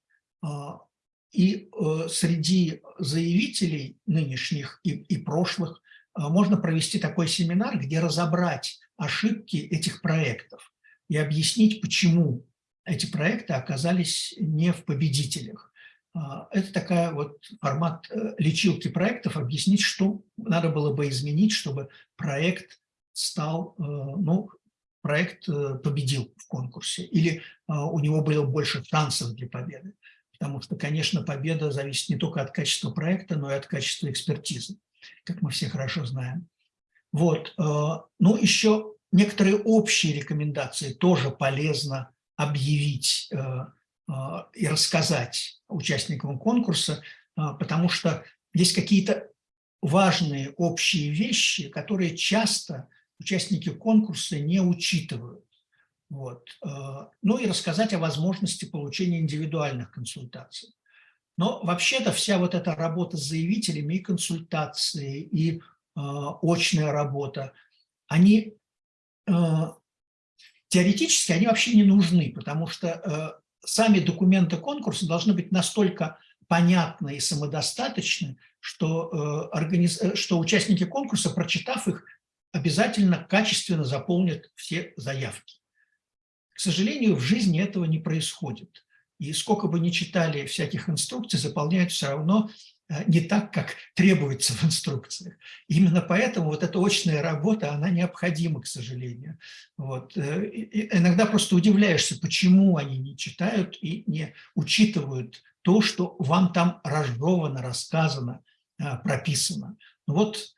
и э, среди заявителей нынешних и, и прошлых а, можно провести такой семинар, где разобрать ошибки этих проектов и объяснить, почему эти проекты оказались не в победителях. А, это такая вот формат э, лечилки проектов, объяснить, что надо было бы изменить, чтобы проект стал, э, ну, проект э, победил в конкурсе, или у него было больше шансов для победы. Потому что, конечно, победа зависит не только от качества проекта, но и от качества экспертизы, как мы все хорошо знаем. Вот. Ну, еще некоторые общие рекомендации тоже полезно объявить а, и рассказать участникам конкурса, потому что есть какие-то важные общие вещи, которые часто участники конкурса не учитывают. Вот. А, ну и рассказать о возможности получения индивидуальных консультаций. Но вообще-то вся вот эта работа с заявителями и консультации, и очная работа, они теоретически они вообще не нужны, потому что сами документы конкурса должны быть настолько понятны и самодостаточны, что, э, организ... Э, что участники конкурса, прочитав их, обязательно качественно заполнят все заявки. К сожалению, в жизни этого не происходит. И сколько бы ни читали всяких инструкций, заполняют все равно Э, не так, как требуется в инструкциях. Именно поэтому вот эта очная работа, она необходима, к сожалению. Вот. Э, иногда просто удивляешься, почему они не читают и не учитывают то, что вам там разжевано, рассказано, э, прописано. Вот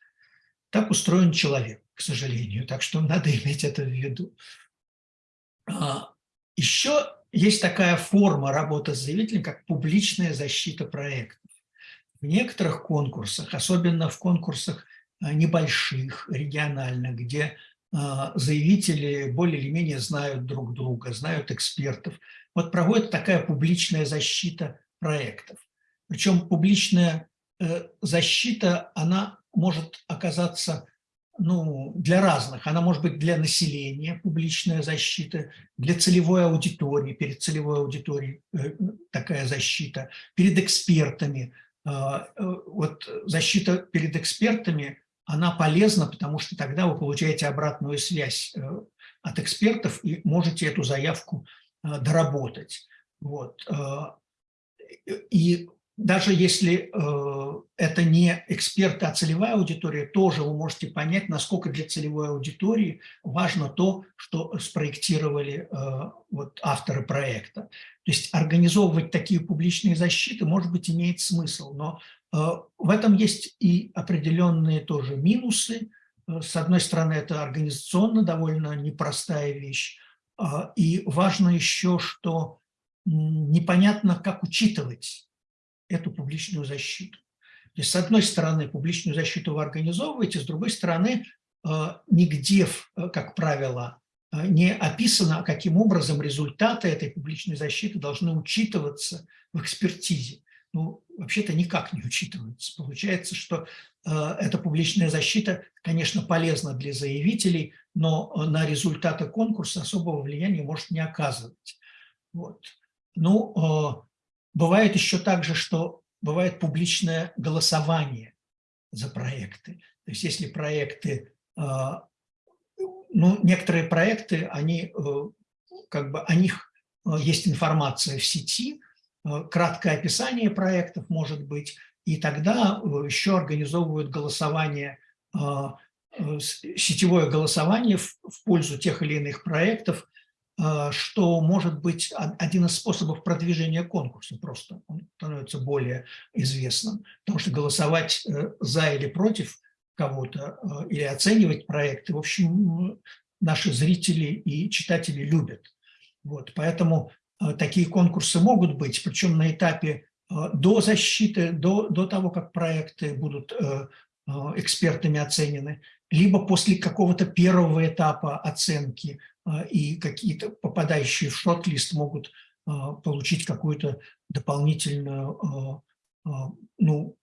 так устроен человек, к сожалению, так что надо иметь это в виду. А, Еще есть такая форма работы с заявителем, как публичная защита проекта. В некоторых конкурсах, особенно в конкурсах э, небольших, региональных, где э, заявители более или менее знают друг друга, знают экспертов, вот проводит такая публичная защита проектов. Причем публичная э, защита, она может оказаться ну, для разных. Она может быть для населения, публичная защита, для целевой аудитории, перед целевой аудиторией такая защита, перед экспертами, а, э, вот защита перед экспертами, она полезна, потому что тогда вы получаете обратную связь э, от экспертов и можете эту заявку э, доработать. Вот. И даже если э, это не эксперты, а целевая аудитория, тоже вы можете понять, насколько для целевой аудитории важно то, что спроектировали э, вот, авторы проекта. То есть организовывать такие публичные защиты, может быть, имеет смысл, но э, в этом есть и определенные тоже минусы. С одной стороны, это организационно довольно непростая вещь, и важно еще, что непонятно, как учитывать эту публичную защиту. То есть, с одной стороны, публичную защиту вы организовываете, с другой стороны, э, нигде, э, как правило, э, не описано, каким образом результаты этой публичной защиты должны учитываться в экспертизе. Ну, вообще-то никак не учитываются. Получается, что эта публичная защита, конечно, полезна для заявителей, но на результаты конкурса особого влияния может не оказывать. Вот. Ну, Бывает еще также, что бывает публичное голосование за проекты. То есть если проекты, а, ну, некоторые проекты, они, э, как бы о них э, есть информация в сети, э, краткое описание проектов может быть, и тогда еще организовывают голосование, сетевое голосование в пользу тех или иных проектов, что может быть один из способов продвижения конкурса просто. Он становится более известным. Потому что голосовать э, за или против кого-то или оценивать проекты, в общем, наши зрители и читатели любят. Вот, поэтому такие конкурсы могут быть, причем на этапе до защиты, до, до того, как проекты будут экспертами оценены, либо после какого-то первого этапа оценки и какие-то попадающие в шорт-лист могут а, получить какую-то дополнительную, а, ну,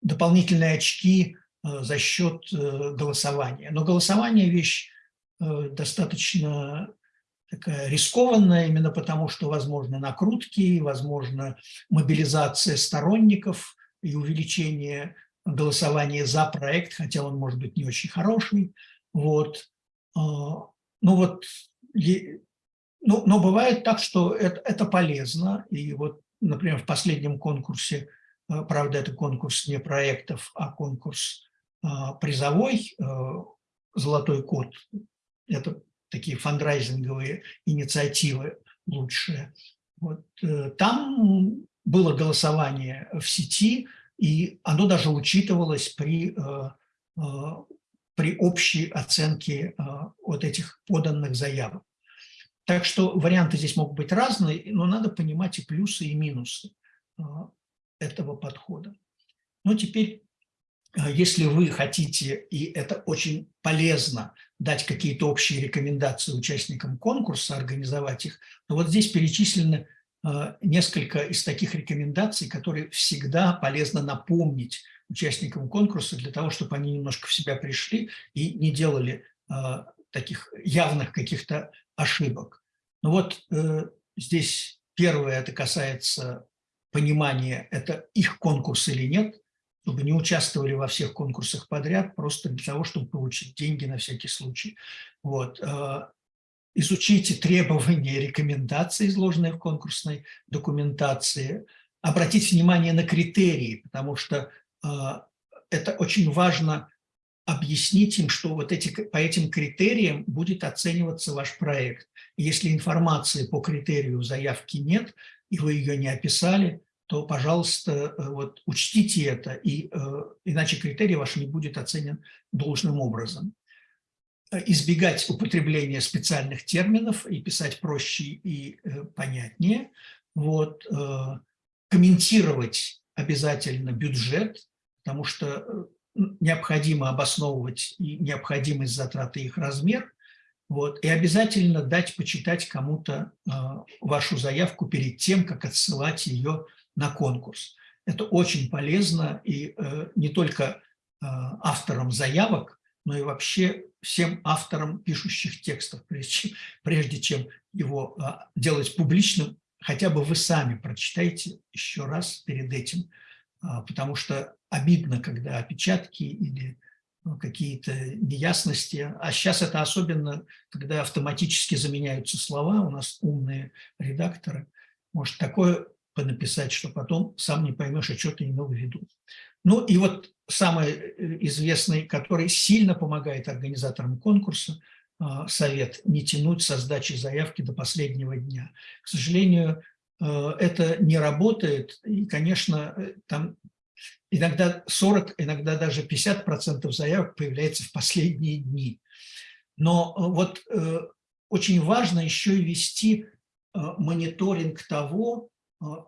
дополнительные очки за счет э, голосования. Но голосование – вещь э, достаточно такая рискованная, именно потому что возможно накрутки, возможно мобилизация сторонников и увеличение голосование за проект, хотя он может быть не очень хороший. Вот. Ну вот, ну, но бывает так, что это, это полезно. И вот, например, в последнем конкурсе, а, правда, это конкурс не проектов, а конкурс а, призовой, «Золотой код». Это такие фандрайзинговые инициативы лучшие. Вот, э, там было голосование в сети – и оно даже учитывалось при, э, э, при общей оценке э, вот этих поданных заявок. Так что варианты здесь могут быть разные, но надо понимать и плюсы, и минусы этого подхода. Но теперь, если вы хотите, и это очень полезно, дать какие-то общие рекомендации участникам конкурса, организовать их, то вот здесь перечислены несколько из таких рекомендаций, которые всегда полезно напомнить участникам конкурса для того, чтобы они немножко в себя пришли и не делали э, таких явных каких-то ошибок. Ну вот э, здесь первое, это касается понимания, это их конкурс или нет, чтобы не участвовали во всех конкурсах подряд, просто для того, чтобы получить деньги на всякий случай. Вот изучите требования и рекомендации, изложенные в конкурсной документации, обратить внимание на критерии, потому что э, это очень важно объяснить им, что вот эти, по этим критериям будет оцениваться ваш проект. Если информации по критерию заявки нет, и вы ее не описали, то, пожалуйста, э, вот, учтите это, и, э, иначе критерий ваш не будет оценен должным образом. Э, избегать употребления специальных терминов и писать проще и понятнее. Вот. Комментировать обязательно бюджет, потому что необходимо обосновывать и необходимость затраты их размер. Вот. И обязательно дать почитать кому-то вашу заявку перед тем, как отсылать ее на конкурс. Это очень полезно и не только авторам заявок, но и вообще всем авторам пишущих текстов, прежде чем, прежде чем его а, делать публичным, хотя бы вы сами прочитайте еще раз перед этим, потому что обидно, когда опечатки или ну, какие-то неясности, а сейчас это особенно, когда автоматически заменяются слова, у нас умные редакторы, может такое понаписать, что потом сам не поймешь, а что ты имел в виду. Ну и вот самый э, известный, который сильно помогает организаторам конкурса, а, совет не тянуть со сдачи заявки до последнего дня. К сожалению, это не работает, и, конечно, э, там иногда 40, иногда даже 50% заявок появляется в последние дни. Но вот очень важно еще и вести мониторинг того,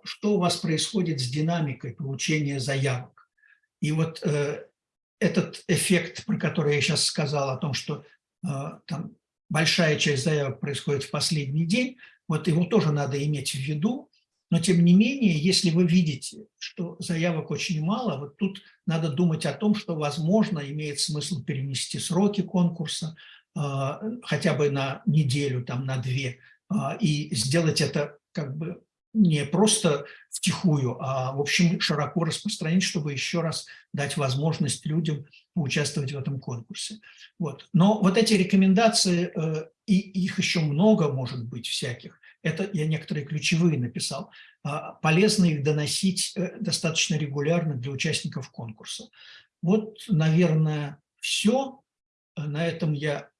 что у вас происходит с динамикой получения заявок. И вот э, этот эффект, про который я сейчас сказал, о том, что э, там большая часть заявок происходит в последний день, вот его тоже надо иметь в виду. Но тем не менее, если вы видите, что заявок очень мало, вот тут надо думать о том, что, возможно, имеет смысл перенести сроки конкурса э, хотя бы на неделю, там, на две, э, и сделать это как бы не просто втихую, а в общем широко распространить, чтобы еще раз дать возможность людям участвовать в этом конкурсе. Вот. Но вот эти рекомендации, э, и их еще много может быть всяких, это я некоторые ключевые написал, а, полезно их доносить э, достаточно регулярно для участников конкурса. Вот, наверное, все. На этом я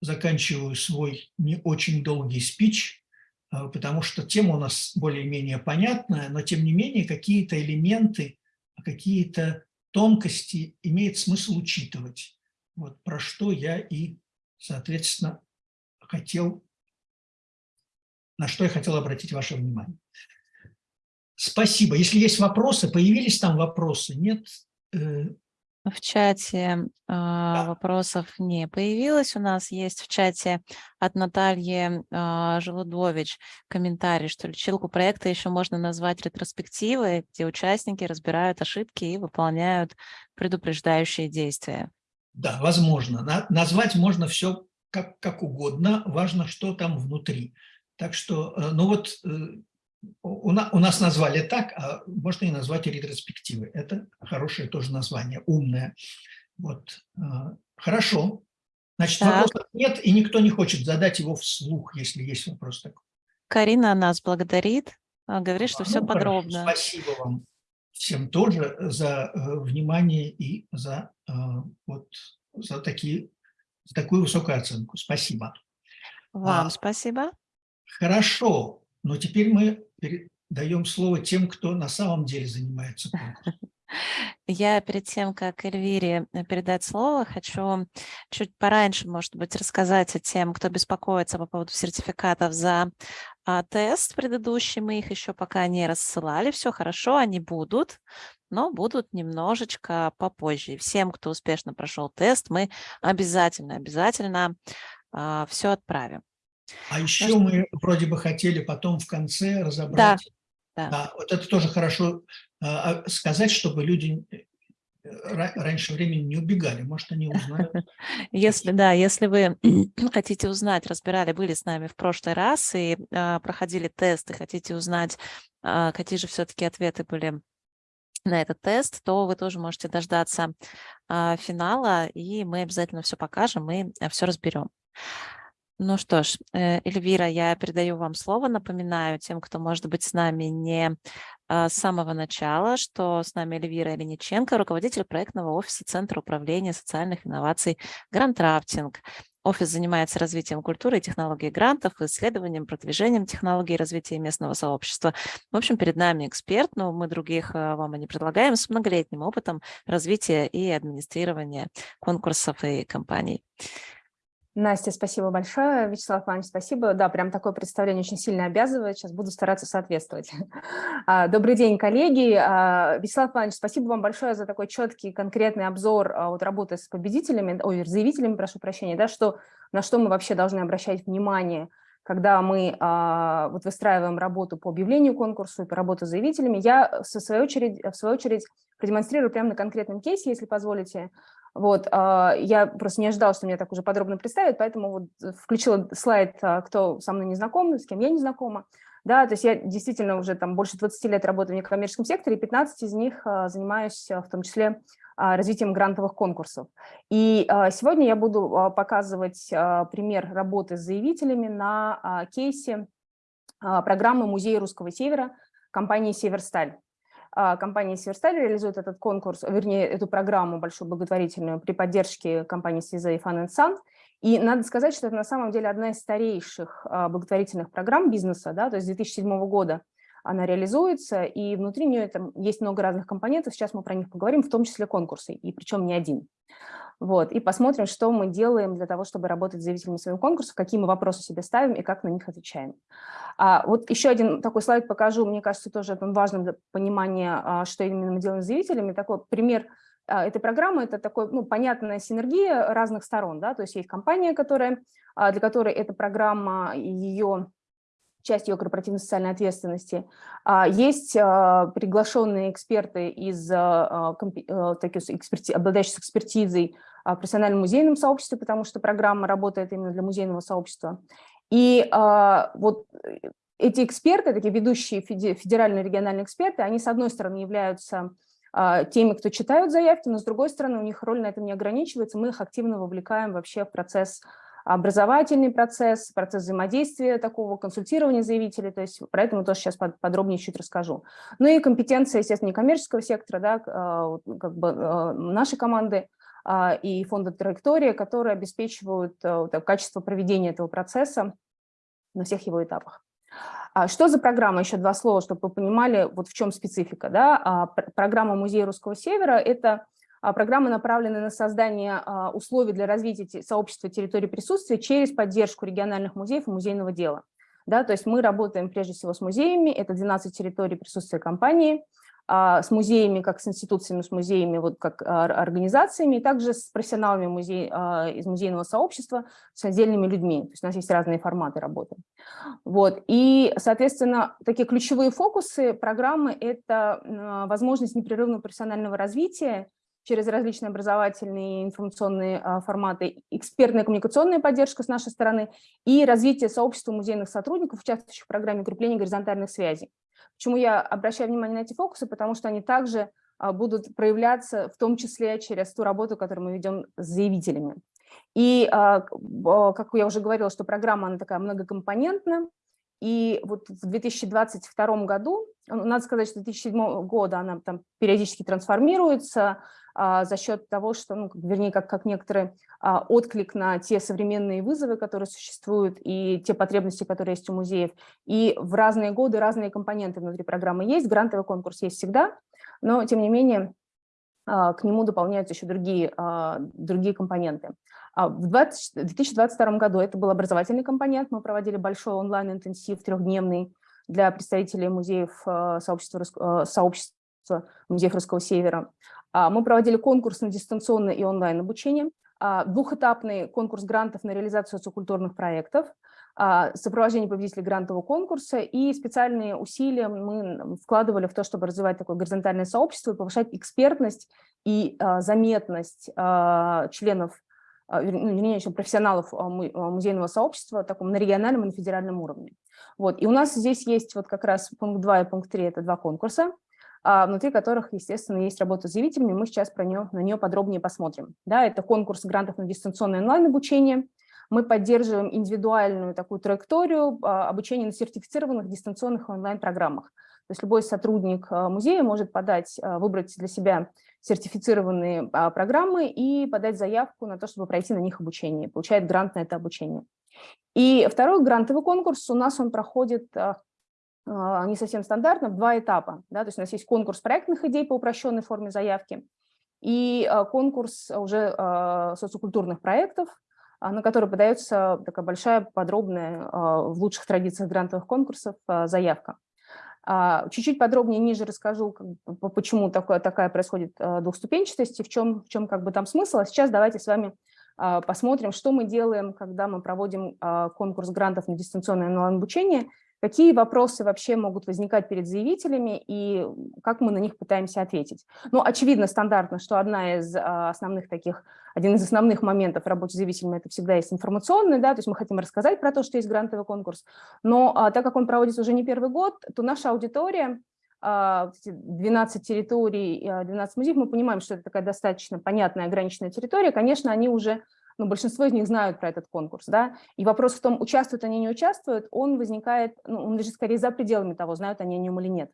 заканчиваю свой не очень долгий спич, потому что тема у нас более-менее понятная, но тем не менее какие-то элементы, какие-то тонкости имеет смысл учитывать. Вот про что я и, соответственно, хотел, на что я хотел обратить ваше внимание. Спасибо. Если есть вопросы, появились там вопросы? Нет? Э, в чате э, вопросов не появилось. У нас есть в чате от Натальи э, Желудович комментарий, что лечилку проекта еще можно назвать ретроспективой, где участники разбирают ошибки и выполняют предупреждающие действия. Да, возможно. На, назвать можно все как, как угодно, важно, что там внутри. Так что, э, ну вот э, у, у нас назвали так, а можно и назвать ретроспективы. Это хорошее тоже название, умное. Вот. А, хорошо. Значит, так. вопросов нет, и никто не хочет задать его вслух, если есть вопрос такой. Карина нас благодарит, а, говорит, что а, все ну, подробно. Спасибо вам всем тоже за э, внимание и за, э, вот, за, такие, за такую высокую оценку. Спасибо. Вам а, спасибо. Хорошо, но теперь мы даем слово тем, кто на самом деле занимается. Я перед тем, как Эльвире э, передать слово, хочу чуть пораньше, может быть, рассказать о тем, кто беспокоится по поводу сертификатов за а, тест предыдущий. Мы их еще пока не рассылали. Все хорошо, они будут, но будут немножечко попозже. Всем, кто успешно прошел тест, мы обязательно, обязательно а, все отправим. А еще мы вроде бы хотели потом в конце разобрать. Да, да. да вот это тоже хорошо а, а, сказать, чтобы люди э, раньше времени не убегали, может, они узнают. Если, да, если вы хотите узнать, разбирали, были с нами в прошлый раз и а, проходили тесты, хотите узнать, а, какие же все-таки ответы были на этот тест, то вы тоже можете дождаться а, финала, и мы обязательно все покажем и а, все разберем. Ну что ж, э, Эльвира, я передаю вам слово. Напоминаю тем, кто, может быть, с нами не а, с самого начала, что с нами Эльвира Ильниченко, руководитель проектного офиса Центра управления социальных инноваций «Грантрафтинг». Офис занимается развитием культуры и технологий грантов, исследованием, продвижением технологий развития местного сообщества. В общем, перед нами эксперт, но мы других а, вам и не предлагаем, с многолетним опытом развития и администрирования конкурсов и компаний. Настя, спасибо большое. Вячеслав Иванович, спасибо. Да, прям такое представление очень сильно обязывает. Сейчас буду стараться соответствовать. А, добрый день, коллеги. А, Вячеслав Иванович, спасибо вам большое за такой четкий, конкретный обзор а, вот, работы с победителями, ой, заявителями, прошу прощения, да, что, на что мы вообще должны обращать внимание, когда мы вот, выстраиваем работу по объявлению конкурсу и по работе с заявителями. Я, в свою очередь, в свою очередь продемонстрирую прямо на конкретном кейсе, если позволите, вот, а, я просто не ожидала, что меня так уже подробно представят, поэтому вот включила слайд, а, кто со мной не знаком, с кем я не знакома. Да, то есть я действительно уже там больше 20 лет работаю в некоммерческом секторе, 15 из них а, занимаюсь в том числе развитием грантовых конкурсов. И сегодня я буду показывать пример работы с заявителями на кейсе программы Музея Русского Севера компании «Северсталь». А, компания Северсталь реализует этот конкурс, вернее, эту программу большую благотворительную при поддержке компании Свиза и Fun Sun. И надо сказать, что это на самом деле одна из старейших а, благотворительных программ бизнеса, да, то есть 2007 года она реализуется, и внутри нее там есть много разных компонентов, сейчас мы про них поговорим, в том числе конкурсы, и причем не один. Вот, и посмотрим, что мы делаем для того, чтобы работать с заявителями своего конкурса, какие мы вопросы себе ставим и как на них отвечаем. А, вот еще один такой слайд покажу, мне кажется, тоже это важным для понимания, а, что именно мы делаем с заявителями. Такой пример а, этой программы – это такой, ну, понятная синергия разных сторон, да, то есть есть компания, которая, а, для которой эта программа, ее часть ее корпоративной социальной ответственности. Есть приглашенные эксперты из таких эксперти, обладающих экспертизой в профессиональном музейном сообществе, потому что программа работает именно для музейного сообщества. И вот эти эксперты, такие ведущие федеральные региональные эксперты, они, с одной стороны, являются теми, кто читают заявки, но с другой стороны, у них роль на этом не ограничивается, мы их активно вовлекаем вообще в процесс образовательный процесс, процесс взаимодействия такого, консультирования заявителей, то есть про это мы тоже сейчас подробнее чуть расскажу. Ну и компетенция, естественно, некоммерческого сектора, да, а, как бы а, нашей команды и фонда «Траектория», которые обеспечивают качество проведения этого процесса на всех его этапах. Что за программа? Еще два слова, чтобы вы понимали, вот в чем специфика. Да? Программа Музея Русского Севера – это программа, направленная на создание условий для развития сообщества территории присутствия через поддержку региональных музеев и музейного дела. Да, то есть мы работаем прежде всего с музеями, это 12 территорий присутствия компании, а, с музеями, как с институциями, с музеями, вот как а, организациями, и также с профессионалами музей, а, из музейного сообщества, с отдельными людьми. То есть у нас есть разные форматы работы. Вот. И, соответственно, такие ключевые фокусы программы – это возможность непрерывного профессионального развития, через различные образовательные информационные а, форматы, экспертная коммуникационная поддержка с нашей стороны и развитие сообщества музейных сотрудников, участвующих в программе укрепления горизонтальных связей. Почему я обращаю внимание на эти фокусы? Потому что они также а, будут проявляться в том числе через ту работу, которую мы ведем с заявителями. И, а, как я уже говорила, что программа она такая многокомпонентная, и вот в 2022 году, надо сказать, что 2007 года она там периодически трансформируется, а, за счет того, что, ну, вернее, как, как некоторый а, отклик на те современные вызовы, которые существуют, и те потребности, которые есть у музеев. И в разные годы разные компоненты внутри программы есть, грантовый конкурс есть всегда, но, тем не менее, к нему дополняются еще другие, другие компоненты. В 20, 2022 году это был образовательный компонент, мы проводили большой онлайн-интенсив трехдневный для представителей музеев сообщества, сообщества музеев Русского Севера. А, мы проводили конкурс на дистанционное и онлайн обучение, а, двухэтапный конкурс грантов на реализацию социокультурных проектов, а, сопровождение победителей грантового конкурса и специальные усилия мы вкладывали в то, чтобы развивать такое горизонтальное сообщество и повышать экспертность и заметность членов, ну, вернее, еще профессионалов музейного сообщества таком, на региональном и на федеральном уровне. Вот. И у нас здесь есть вот как раз пункт 2 и пункт 3 – это два конкурса. А, внутри которых, естественно, есть работа с заявителями. Мы сейчас про нее, на нее подробнее посмотрим. Да, это конкурс грантов на дистанционное онлайн-обучение. Мы поддерживаем индивидуальную такую траекторию а, обучения на сертифицированных дистанционных онлайн-программах. То есть любой сотрудник а, музея может подать, выбрать для себя сертифицированные программы и подать заявку на то, чтобы пройти на них обучение, получает грант на это обучение. И второй грантовый конкурс у нас он проходит а, не совсем стандартно, в два этапа. Да? То есть у нас есть конкурс проектных идей по упрощенной форме заявки и а, конкурс уже а, социокультурных проектов, на который подается такая большая, подробная, в лучших традициях грантовых конкурсов заявка. Чуть-чуть подробнее ниже расскажу, почему такое, такая происходит двухступенчатость и в чем, в чем как бы там смысл. А сейчас давайте с вами посмотрим, что мы делаем, когда мы проводим конкурс грантов на дистанционное онлайн-обучение – какие вопросы вообще могут возникать перед заявителями и как мы на них пытаемся ответить. Ну, очевидно, стандартно, что одна из а, основных таких, один из основных моментов работы с заявителями это всегда есть информационный, да, то есть мы хотим рассказать про то, что есть грантовый конкурс, но а, так как он проводится уже не первый год, то наша аудитория, 12 а, территорий, 12 музеев, мы понимаем, что это такая достаточно понятная ограниченная территория, конечно, они уже ну, большинство из них знают про этот конкурс, да, и вопрос в том, участвуют они, не участвуют, он возникает, ну, он лежит скорее за пределами того, знают они о нем или нет.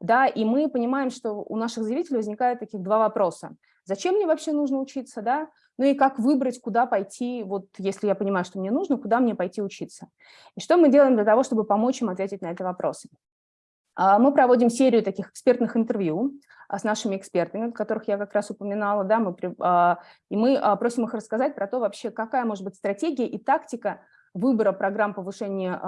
Да, и мы понимаем, что у наших заявителей возникает таких два вопроса. Зачем мне вообще нужно учиться, да? Ну и как выбрать, куда пойти, вот если я понимаю, что мне нужно, куда мне пойти учиться. И что мы делаем для того, чтобы помочь им ответить на эти вопросы? А, мы проводим серию таких экспертных интервью с нашими экспертами, которых я как раз упоминала, да, мы, а, и мы просим их рассказать про то вообще, какая может быть стратегия и тактика выбора программ повышения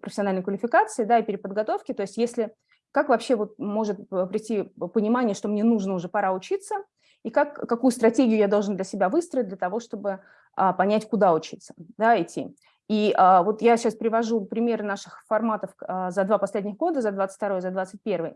профессиональной квалификации да, и переподготовки, то есть если, как вообще вот может прийти понимание, что мне нужно уже пора учиться, и как, какую стратегию я должен для себя выстроить для того, чтобы понять, куда учиться, да, идти. И а, вот я сейчас привожу примеры наших форматов а, за два последних года, за 22 и за 21.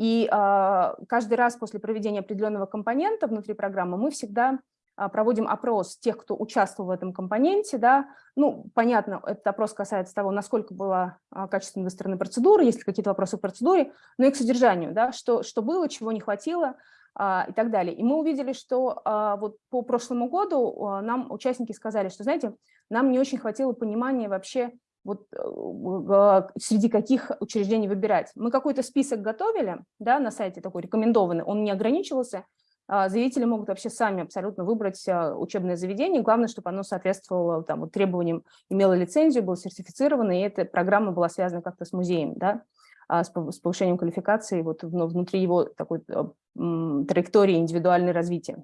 И а, каждый раз после проведения определенного компонента внутри программы мы всегда а, проводим опрос тех, кто участвовал в этом компоненте. Да. Ну, понятно, этот опрос касается того, насколько была качественно выстроена процедура, есть ли какие-то вопросы к процедуре, но и к содержанию, да, что, что было, чего не хватило, а, и так далее. И мы увидели, что вот по прошлому году нам участники сказали, что, знаете, нам не очень хватило понимания вообще, вот э, среди каких учреждений выбирать. Мы какой-то список готовили да, на сайте такой рекомендованный, он не ограничивался заявители могут вообще сами абсолютно выбрать учебное заведение. Главное, чтобы оно соответствовало там, вот, требованиям, имело лицензию, было сертифицировано, и эта программа была связана как-то с музеем, да, с повышением квалификации вот, внутри его такой траектории индивидуального развития.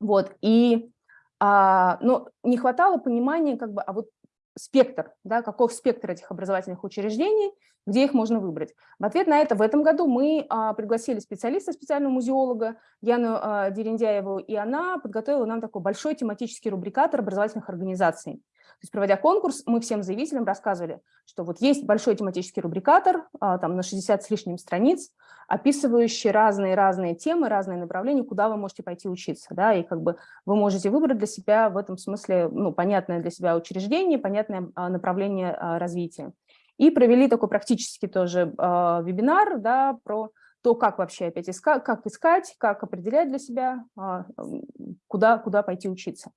Вот, и а, но не хватало понимания, как бы, а вот спектр, да, каков спектр этих образовательных учреждений, где их можно выбрать. В ответ на это в этом году мы а, пригласили специалиста, специального музеолога Яну а, Дерендяеву, и она подготовила нам такой большой тематический рубрикатор образовательных организаций. То есть, проводя конкурс, мы всем заявителям рассказывали, что вот есть большой тематический рубрикатор, а, там на 60 с лишним страниц, описывающий разные-разные темы, разные направления, куда вы можете пойти учиться. Да, и как бы вы можете выбрать для себя в этом смысле ну, понятное для себя учреждение, понятное а, направление а, развития. И провели такой практически тоже вебинар да, про то, как вообще опять искать, как искать, как определять для себя, куда, куда пойти учиться.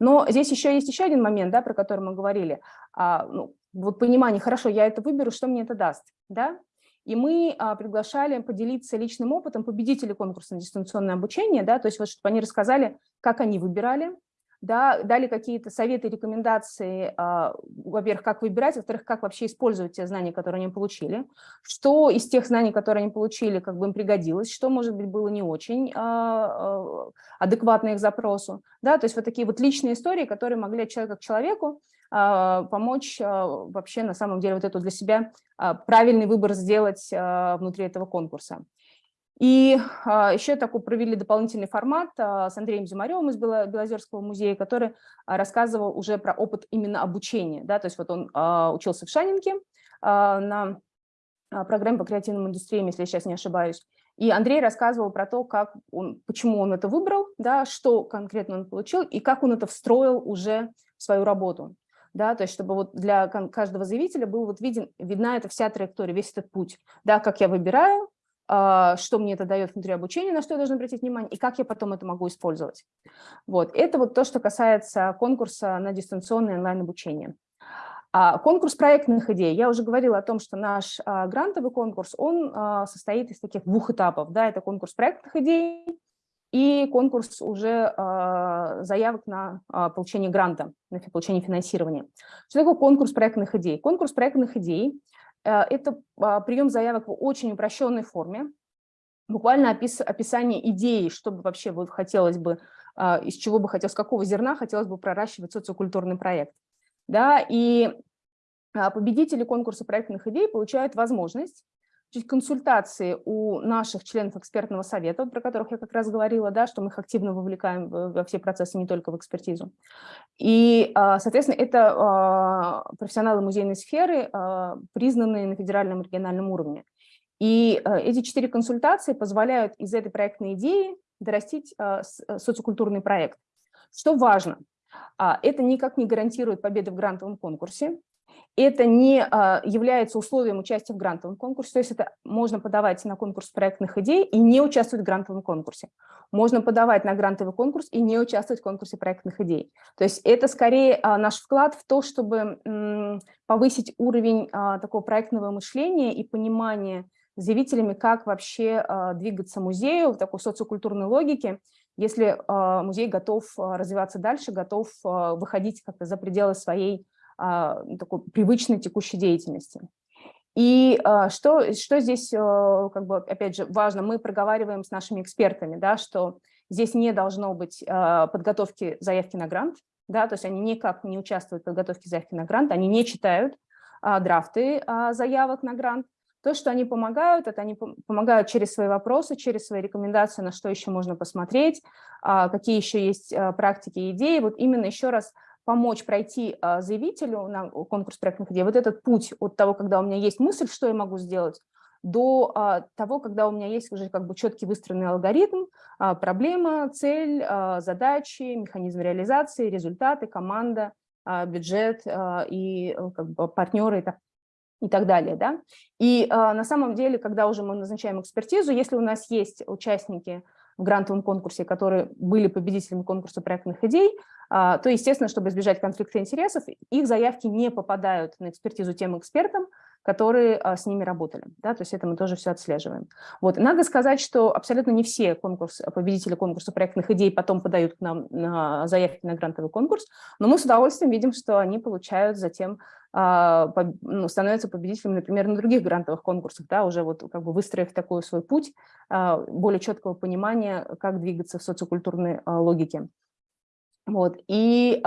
Но здесь еще есть еще один момент, да, про который мы говорили. А, ну, вот понимание, хорошо, я это выберу, что мне это даст, да? И мы а, приглашали поделиться личным опытом победителей конкурса на дистанционное обучение, да, то есть вот чтобы они рассказали, как они выбирали, да, дали какие-то советы, рекомендации, а, во-первых, как выбирать, во-вторых, как вообще использовать те знания, которые они получили, что из тех знаний, которые они получили, как бы им пригодилось, что, может быть, было не очень а, а, адекватно их запросу, да, то есть вот такие вот личные истории, которые могли от человека к человеку помочь вообще на самом деле вот эту для себя правильный выбор сделать внутри этого конкурса. И а, еще такой провели дополнительный формат а, с Андреем Зимаревым из Белозерского музея, который а, рассказывал уже про опыт именно обучения. Да? То есть вот он учился в Шанинке на программе по креативным индустриям, если я сейчас не ошибаюсь. И Андрей рассказывал про то, как он, почему он это выбрал, да, что конкретно он получил и как он это встроил уже в свою работу. Да, то есть чтобы вот для каждого заявителя был вот виден, видна эта вся траектория, весь этот путь, да, как я выбираю, что мне это дает внутри обучения, на что я должен обратить внимание, и как я потом это могу использовать. Вот. Это вот то, что касается конкурса на дистанционное онлайн-обучение. А конкурс проектных идей. Я уже говорила о том, что наш а, грантовый конкурс, он состоит из таких двух этапов. Да, это конкурс проектных идей и конкурс уже заявок на получение гранта, на получение финансирования. Что такое конкурс проектных идей? Конкурс проектных идей это а, прием заявок в очень упрощенной форме, буквально опис, описание идеи, что бы вообще вот хотелось бы, а, из чего бы хотелось, с какого зерна хотелось бы проращивать социокультурный проект. Да, и а, победители конкурса проектных идей получают возможность консультации у наших членов экспертного совета, про которых я как раз говорила, да, что мы их активно вовлекаем во все процессы, не только в экспертизу. И, а, соответственно, это а, профессионалы музейной сферы, а, признанные на федеральном и региональном уровне. И эти четыре консультации позволяют из этой проектной идеи дорастить социокультурный проект. Что важно, это никак не гарантирует победы в грантовом конкурсе, это не а, является условием участия в грантовом конкурсе, то есть это можно подавать на конкурс проектных идей и не участвовать в грантовом конкурсе. Можно подавать на грантовый конкурс и не участвовать в конкурсе проектных идей. То есть это скорее а, наш вклад в то, чтобы повысить уровень а, такого проектного мышления и понимания заявителями, как вообще двигаться музею в такой социокультурной логике, если музей готов развиваться дальше, готов выходить как-то за пределы своей такой привычной текущей деятельности. И а, что, что здесь, э, как бы, опять же, важно, мы проговариваем с нашими экспертами, да, что здесь не должно быть а, подготовки заявки на грант, да, то есть они никак не участвуют в подготовке заявки на грант, они не читают драфты заявок на грант. То, что они помогают, это они помогают через свои вопросы, через свои рекомендации, на что еще можно посмотреть, какие еще есть практики и идеи. Вот именно еще раз помочь пройти а, заявителю на конкурс проектных идей, вот этот путь от того, когда у меня есть мысль, что я могу сделать, до а, того, когда у меня есть уже как бы четкий выстроенный алгоритм, а, проблема, цель, задачи, механизм реализации, результаты, команда, бюджет и э, как бы, партнеры и так, и так далее. Да? И на самом деле, когда уже мы назначаем экспертизу, если у нас есть участники в грантовом конкурсе, которые были победителями конкурса проектных идей, то, естественно, чтобы избежать конфликта интересов, их заявки не попадают на экспертизу тем экспертам, которые а, с ними работали. Да, то есть это мы тоже все отслеживаем. Вот. Надо сказать, что абсолютно не все конкурс, победители конкурса проектных идей потом подают к нам на заявки на грантовый конкурс, но мы с удовольствием видим, что они получают затем а, ну, становятся победителями, например, на других грантовых конкурсах, да, уже вот как бы выстроив такой свой путь, а, более четкого понимания, как двигаться в социокультурной логике. Вот. И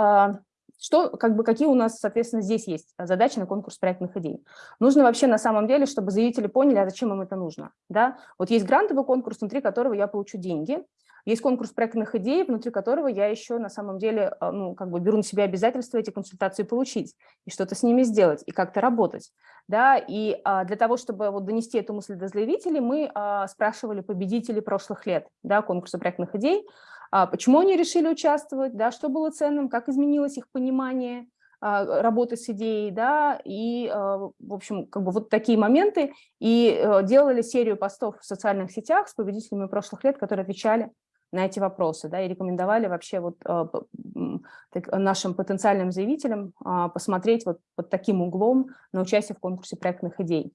что, как бы, какие у нас, соответственно, здесь есть задачи на конкурс проектных идей? Нужно вообще на самом деле, чтобы заявители поняли, а зачем им это нужно. Да? Вот есть грантовый конкурс, внутри которого я получу деньги, есть конкурс проектных идей, внутри которого я еще на самом деле а, ну, как бы беру на себя обязательства эти консультации получить, и что-то с ними сделать, и как-то работать. Да? И а, для того, чтобы вот донести эту мысль до заявителей, мы а, спрашивали победителей прошлых лет да, конкурса проектных идей, а почему они решили участвовать, да, что было ценным, как изменилось их понимание а, работы с идеей, да, и, а, в общем, как бы вот такие моменты, и э, делали серию постов в социальных сетях с победителями прошлых лет, которые отвечали на эти вопросы, да, и рекомендовали вообще вот нашим потенциальным заявителям посмотреть вот под таким углом на участие в конкурсе проектных идей.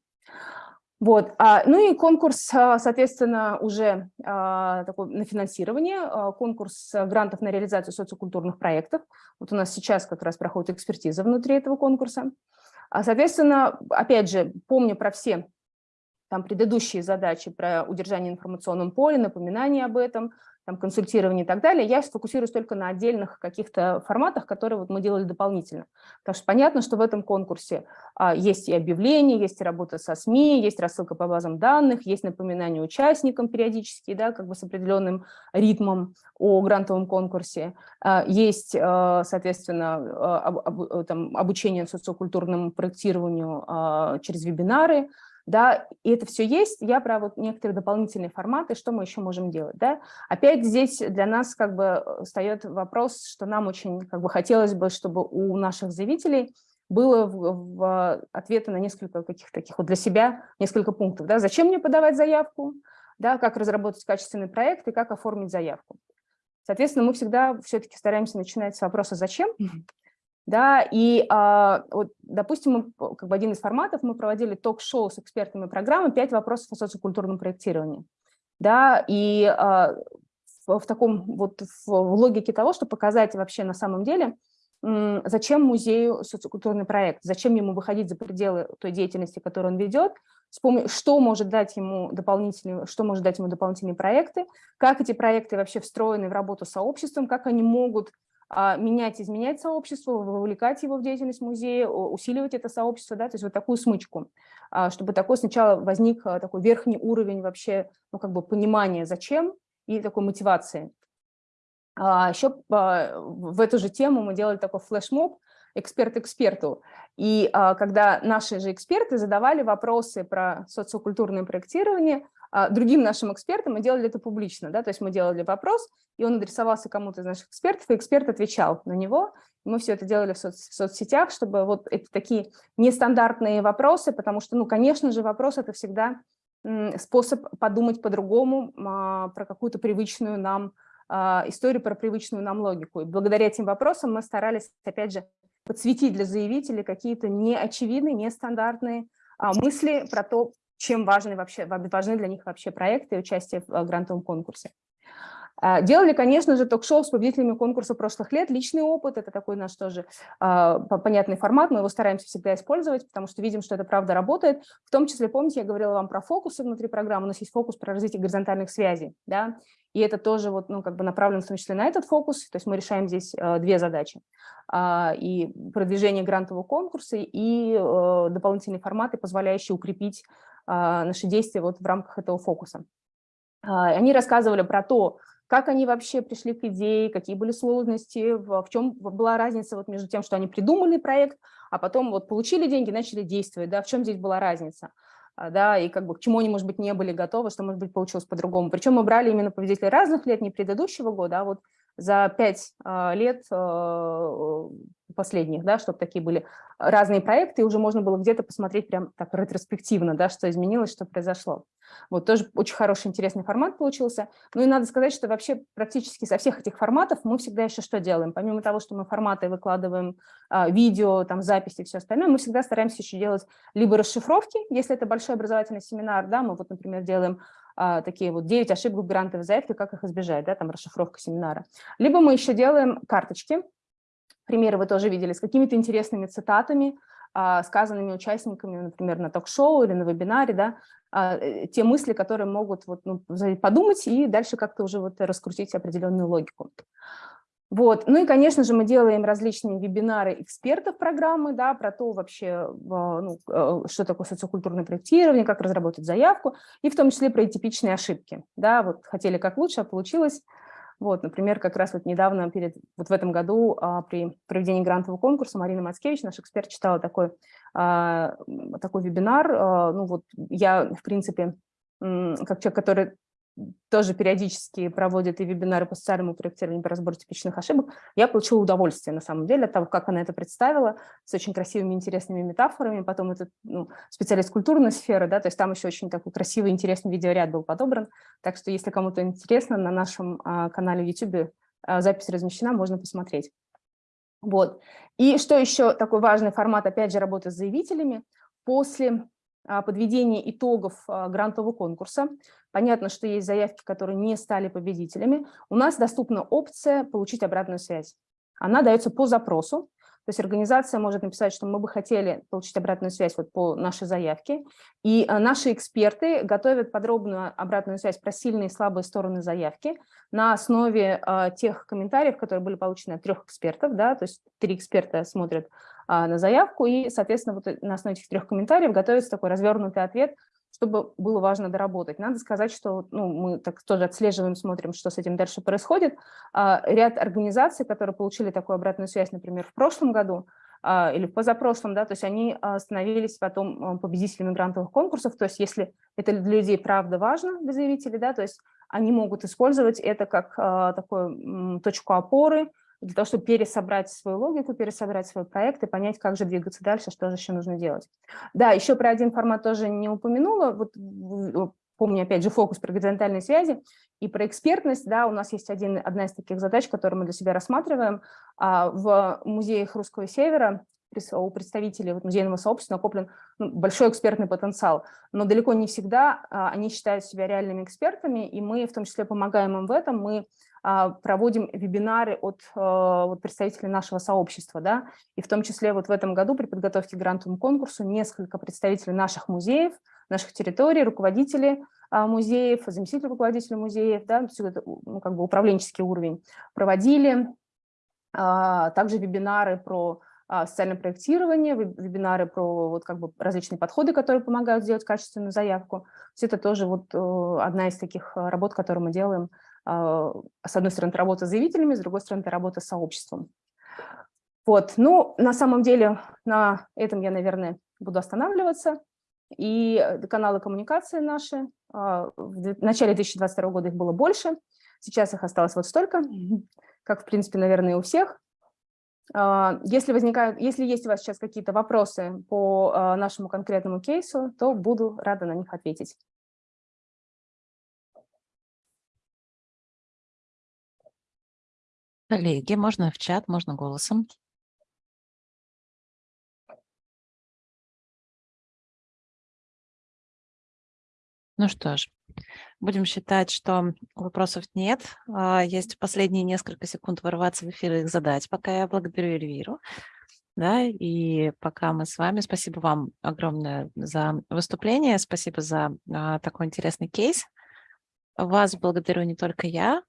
Вот. А, ну и конкурс, а, соответственно, уже а, такой на финансирование, конкурс грантов на реализацию социокультурных проектов. Вот у нас сейчас как раз проходит экспертиза внутри этого конкурса. Соответственно, опять же, помню про все там предыдущие задачи про удержание информационном поле, напоминание об этом, там, консультирование и так далее, я сфокусируюсь только на отдельных каких-то форматах, которые вот мы делали дополнительно. Потому что понятно, что в этом конкурсе а, есть и объявления, есть и работа со СМИ, есть рассылка по базам данных, есть напоминание участникам периодически, да, как бы с определенным ритмом о грантовом конкурсе, а, есть, а, соответственно, а, об, об, там, обучение социокультурному проектированию а, через вебинары, да, и это все есть, я про вот некоторые дополнительные форматы, что мы еще можем делать, да. Опять здесь для нас как бы э, встает вопрос, что нам очень как бы хотелось бы, чтобы у наших заявителей было в, в ответы на несколько каких-то таких вот для себя несколько пунктов, да, зачем мне подавать заявку, да, как разработать качественный проект и как оформить заявку. Соответственно, мы всегда все-таки стараемся начинать с вопроса «зачем?», да, и, а, вот, допустим, мы, как бы один из форматов, мы проводили ток-шоу с экспертами программы «Пять вопросов о социокультурном проектировании». Да, и а, в, в таком вот в, в логике того, чтобы показать вообще на самом деле, зачем музею социокультурный проект, зачем ему выходить за пределы той деятельности, которую он ведет, что может дать ему дополнительные, что может дать ему дополнительные проекты, как эти проекты вообще встроены в работу с сообществом, как они могут менять, изменять сообщество, вовлекать его в деятельность музея, усиливать это сообщество, да, то есть вот такую смычку, а, чтобы такой сначала возник а, такой верхний уровень вообще, ну, как бы понимания, зачем, и такой мотивации. Еще в эту же тему мы делали такой флешмоб, эксперт эксперту. И когда наши же эксперты задавали вопросы про социокультурное проектирование, а другим нашим экспертам мы делали это публично, да, то есть мы делали вопрос, и он адресовался кому-то из наших экспертов, и эксперт отвечал на него. Мы все это делали в, соц в соцсетях, чтобы вот это такие нестандартные вопросы, потому что, ну, конечно же, вопрос – это всегда способ подумать по-другому а, про какую-то привычную нам а, историю, про привычную нам логику. И благодаря этим вопросам мы старались, опять же, подсветить для заявителей какие-то неочевидные, нестандартные а, мысли про то, чем важны, вообще, важны для них вообще проекты и участие в э, грантовом конкурсе. А, делали, конечно же, ток-шоу с победителями конкурса прошлых лет. Личный опыт – это такой наш тоже а, понятный формат, мы его стараемся всегда использовать, потому что видим, что это правда работает. В том числе, помните, я говорила вам про фокусы внутри программы, у нас есть фокус про развитие горизонтальных связей, да, и это тоже вот, ну, как бы направлено в том числе на этот фокус, то есть мы решаем здесь э, две задачи. Э, и продвижение грантового конкурса, и э, дополнительные форматы, позволяющие укрепить наши действия вот в рамках этого фокуса. А, они рассказывали про то, как они вообще пришли к идее, какие были сложности, в чем была разница вот между тем, что они придумали проект, а потом вот получили деньги, начали действовать, да, в чем здесь была разница, а, да, и как бы к чему они, может быть, не были готовы, что, может быть, получилось по-другому. Причем мы брали именно победителей разных лет, не предыдущего года, а вот за пять лет последних, да, чтобы такие были разные проекты, и уже можно было где-то посмотреть прям так ретроспективно, да, что изменилось, что произошло. Вот тоже очень хороший, интересный формат получился. Ну и надо сказать, что вообще практически со всех этих форматов мы всегда еще что делаем? Помимо того, что мы форматы выкладываем, а, видео, там, записи и все остальное, мы всегда стараемся еще делать либо расшифровки, если это большой образовательный семинар, да, мы вот, например, делаем а, такие вот 9 ошибок грантовой заявке, как их избежать, да, там расшифровка семинара. Либо мы еще делаем карточки, примеры вы тоже видели, с какими-то интересными цитатами, а, сказанными участниками, например, на ток-шоу или на вебинаре, да, а, э, те мысли, которые могут вот, ну, подумать и дальше как-то уже вот раскрутить определенную логику. Вот. Ну и, конечно же, мы делаем различные вебинары экспертов программы, да, про то вообще, ну, э, что такое социокультурное проектирование, как разработать заявку, и в том числе про типичные ошибки. Да, вот хотели как лучше, а получилось. Вот, например, как раз вот недавно, перед, вот в этом году а, при проведении грантового конкурса Марина Мацкевич, наш эксперт, читала такой, а, такой вебинар. А, ну вот я, в принципе, как человек, который тоже периодически проводит и вебинары по социальному проектированию по разбору типичных ошибок, я получила удовольствие, на самом деле, от того, как она это представила, с очень красивыми, интересными метафорами. Потом этот ну, специалист культурной сферы, да, то есть там еще очень такой красивый, интересный видеоряд был подобран. Так что, если кому-то интересно, на нашем а, канале в YouTube а, запись размещена, можно посмотреть. Вот. И что еще такой важный формат, опять же, работы с заявителями. После а, подведения итогов а, грантового конкурса. Понятно, что есть заявки, которые не стали победителями. У нас доступна опция получить обратную связь. Она дается по запросу. То есть организация может написать, что мы бы хотели получить обратную связь вот по нашей заявке, и а, наши эксперты готовят подробную обратную связь про сильные и слабые стороны заявки на основе тех комментариев, которые были получены от трех экспертов, да, то есть три эксперта смотрят на заявку, и, соответственно, вот на основе этих трех комментариев готовится такой развернутый ответ, чтобы было важно доработать. Надо сказать, что ну, мы так тоже отслеживаем, смотрим, что с этим дальше происходит. А, ряд организаций, которые получили такую обратную связь, например, в прошлом году, а, или в позапрошлом, да, то есть они становились потом победителями грантовых конкурсов, то есть если это для людей правда важно, для заявителей, да, то есть они могут использовать это как такую точку опоры, для того, чтобы пересобрать свою логику, пересобрать свой проект и понять, как же двигаться дальше, что же еще нужно делать. Да, еще про один формат тоже не упомянула, вот помню, опять же, фокус про горизонтальные связи и про экспертность, да, у нас есть один, одна из таких задач, которую мы для себя рассматриваем. А, в музеях Русского Севера у представителей вот, музейного сообщества накоплен ну, большой экспертный потенциал, но далеко не всегда а, они считают себя реальными экспертами, и мы в том числе помогаем им в этом. Мы проводим вебинары от а, представителей нашего сообщества, да, и в том числе вот в этом году при подготовке к грантовому конкурсу несколько представителей наших музеев, наших территорий, руководители а, музеев, заместители руководителей музеев, да, все это, ну, как бы управленческий уровень, проводили также вебинары про социальное проектирование, вебинары про вот как бы различные подходы, которые помогают сделать качественную заявку. Все это тоже вот одна из таких работ, которые мы делаем а, с одной стороны, это работа с заявителями, с другой стороны, это работа с сообществом. Вот, ну, на самом деле, на этом я, наверное, буду останавливаться. И каналы коммуникации наши, а, в начале 2022 года их было больше, сейчас их осталось вот столько, как, в принципе, наверное, у всех. А, если, возникают, если есть у вас сейчас какие-то вопросы по нашему конкретному кейсу, то буду рада на них ответить. Коллеги, можно в чат, можно голосом. Ну что ж, будем считать, что вопросов нет. А, есть последние несколько секунд ворваться в эфир и их задать, пока я благодарю Эльвиру. Да, и пока мы с вами, спасибо вам огромное за выступление, спасибо за а, такой интересный кейс. Вас благодарю не только я,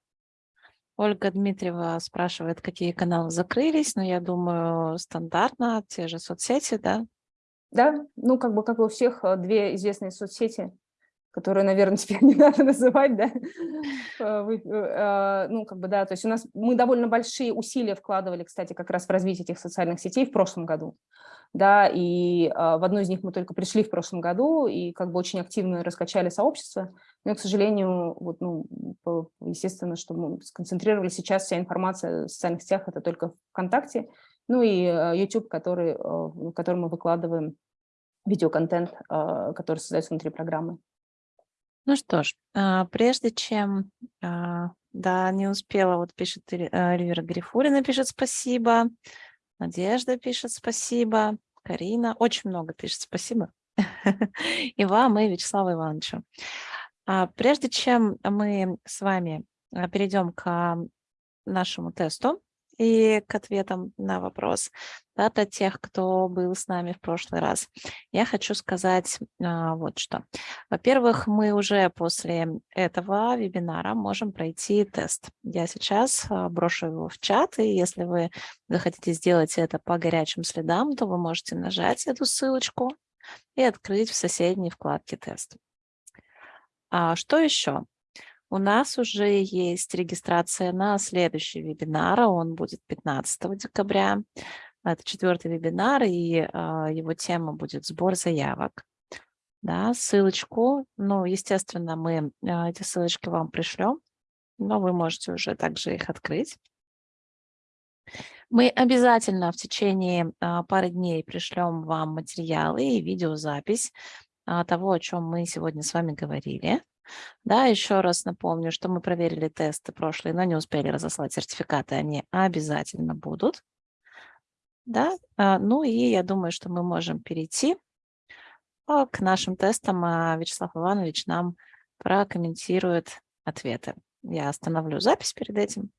Ольга Дмитриева спрашивает, какие каналы закрылись, но я думаю, стандартно, те же соцсети, да? Да, ну как бы как у всех э, две известные соцсети, которые, наверное, теперь не надо называть, да, э, э, ну как бы да, то есть у нас мы довольно большие усилия вкладывали, кстати, как раз в развитие этих социальных сетей в прошлом году. Да, и в одну из них мы только пришли в прошлом году и как бы очень активно раскачали сообщество, но, к сожалению, вот, ну, естественно, что мы сконцентрировали сейчас вся информация в социальных сетях, это только ВКонтакте, ну и YouTube, который, в котором мы выкладываем видеоконтент, который создается внутри программы. Ну что ж, а, прежде чем, а, да, не успела, вот пишет Эльвира Грифулина, пишет спасибо, Надежда пишет спасибо, Карина, очень много пишет спасибо, и вам, и Вячеславу Ивановичу. А, прежде чем мы с вами перейдем к нашему тесту, и к ответам на вопрос да, для тех, кто был с нами в прошлый раз. Я хочу сказать а, вот что. Во-первых, мы уже после этого вебинара можем пройти тест. Я сейчас а, брошу его в чат, и если вы захотите сделать это по горячим следам, то вы можете нажать эту ссылочку и открыть в соседней вкладке тест. А что еще? У нас уже есть регистрация на следующий вебинар, он будет 15 декабря. Это четвертый вебинар, и э, его тема будет «Сбор заявок». Да, ссылочку, ну, естественно, мы э, эти ссылочки вам пришлем, но вы можете уже также их открыть. Мы обязательно в течение пары дней пришлем вам материалы и видеозапись того, о чем мы сегодня с вами говорили. Да, еще раз напомню, что мы проверили тесты прошлые, но не успели разослать сертификаты, они обязательно будут. Да, а, ну и я думаю, что мы можем перейти а, к нашим тестам. А Вячеслав Иванович нам прокомментирует ответы. Я остановлю запись перед этим.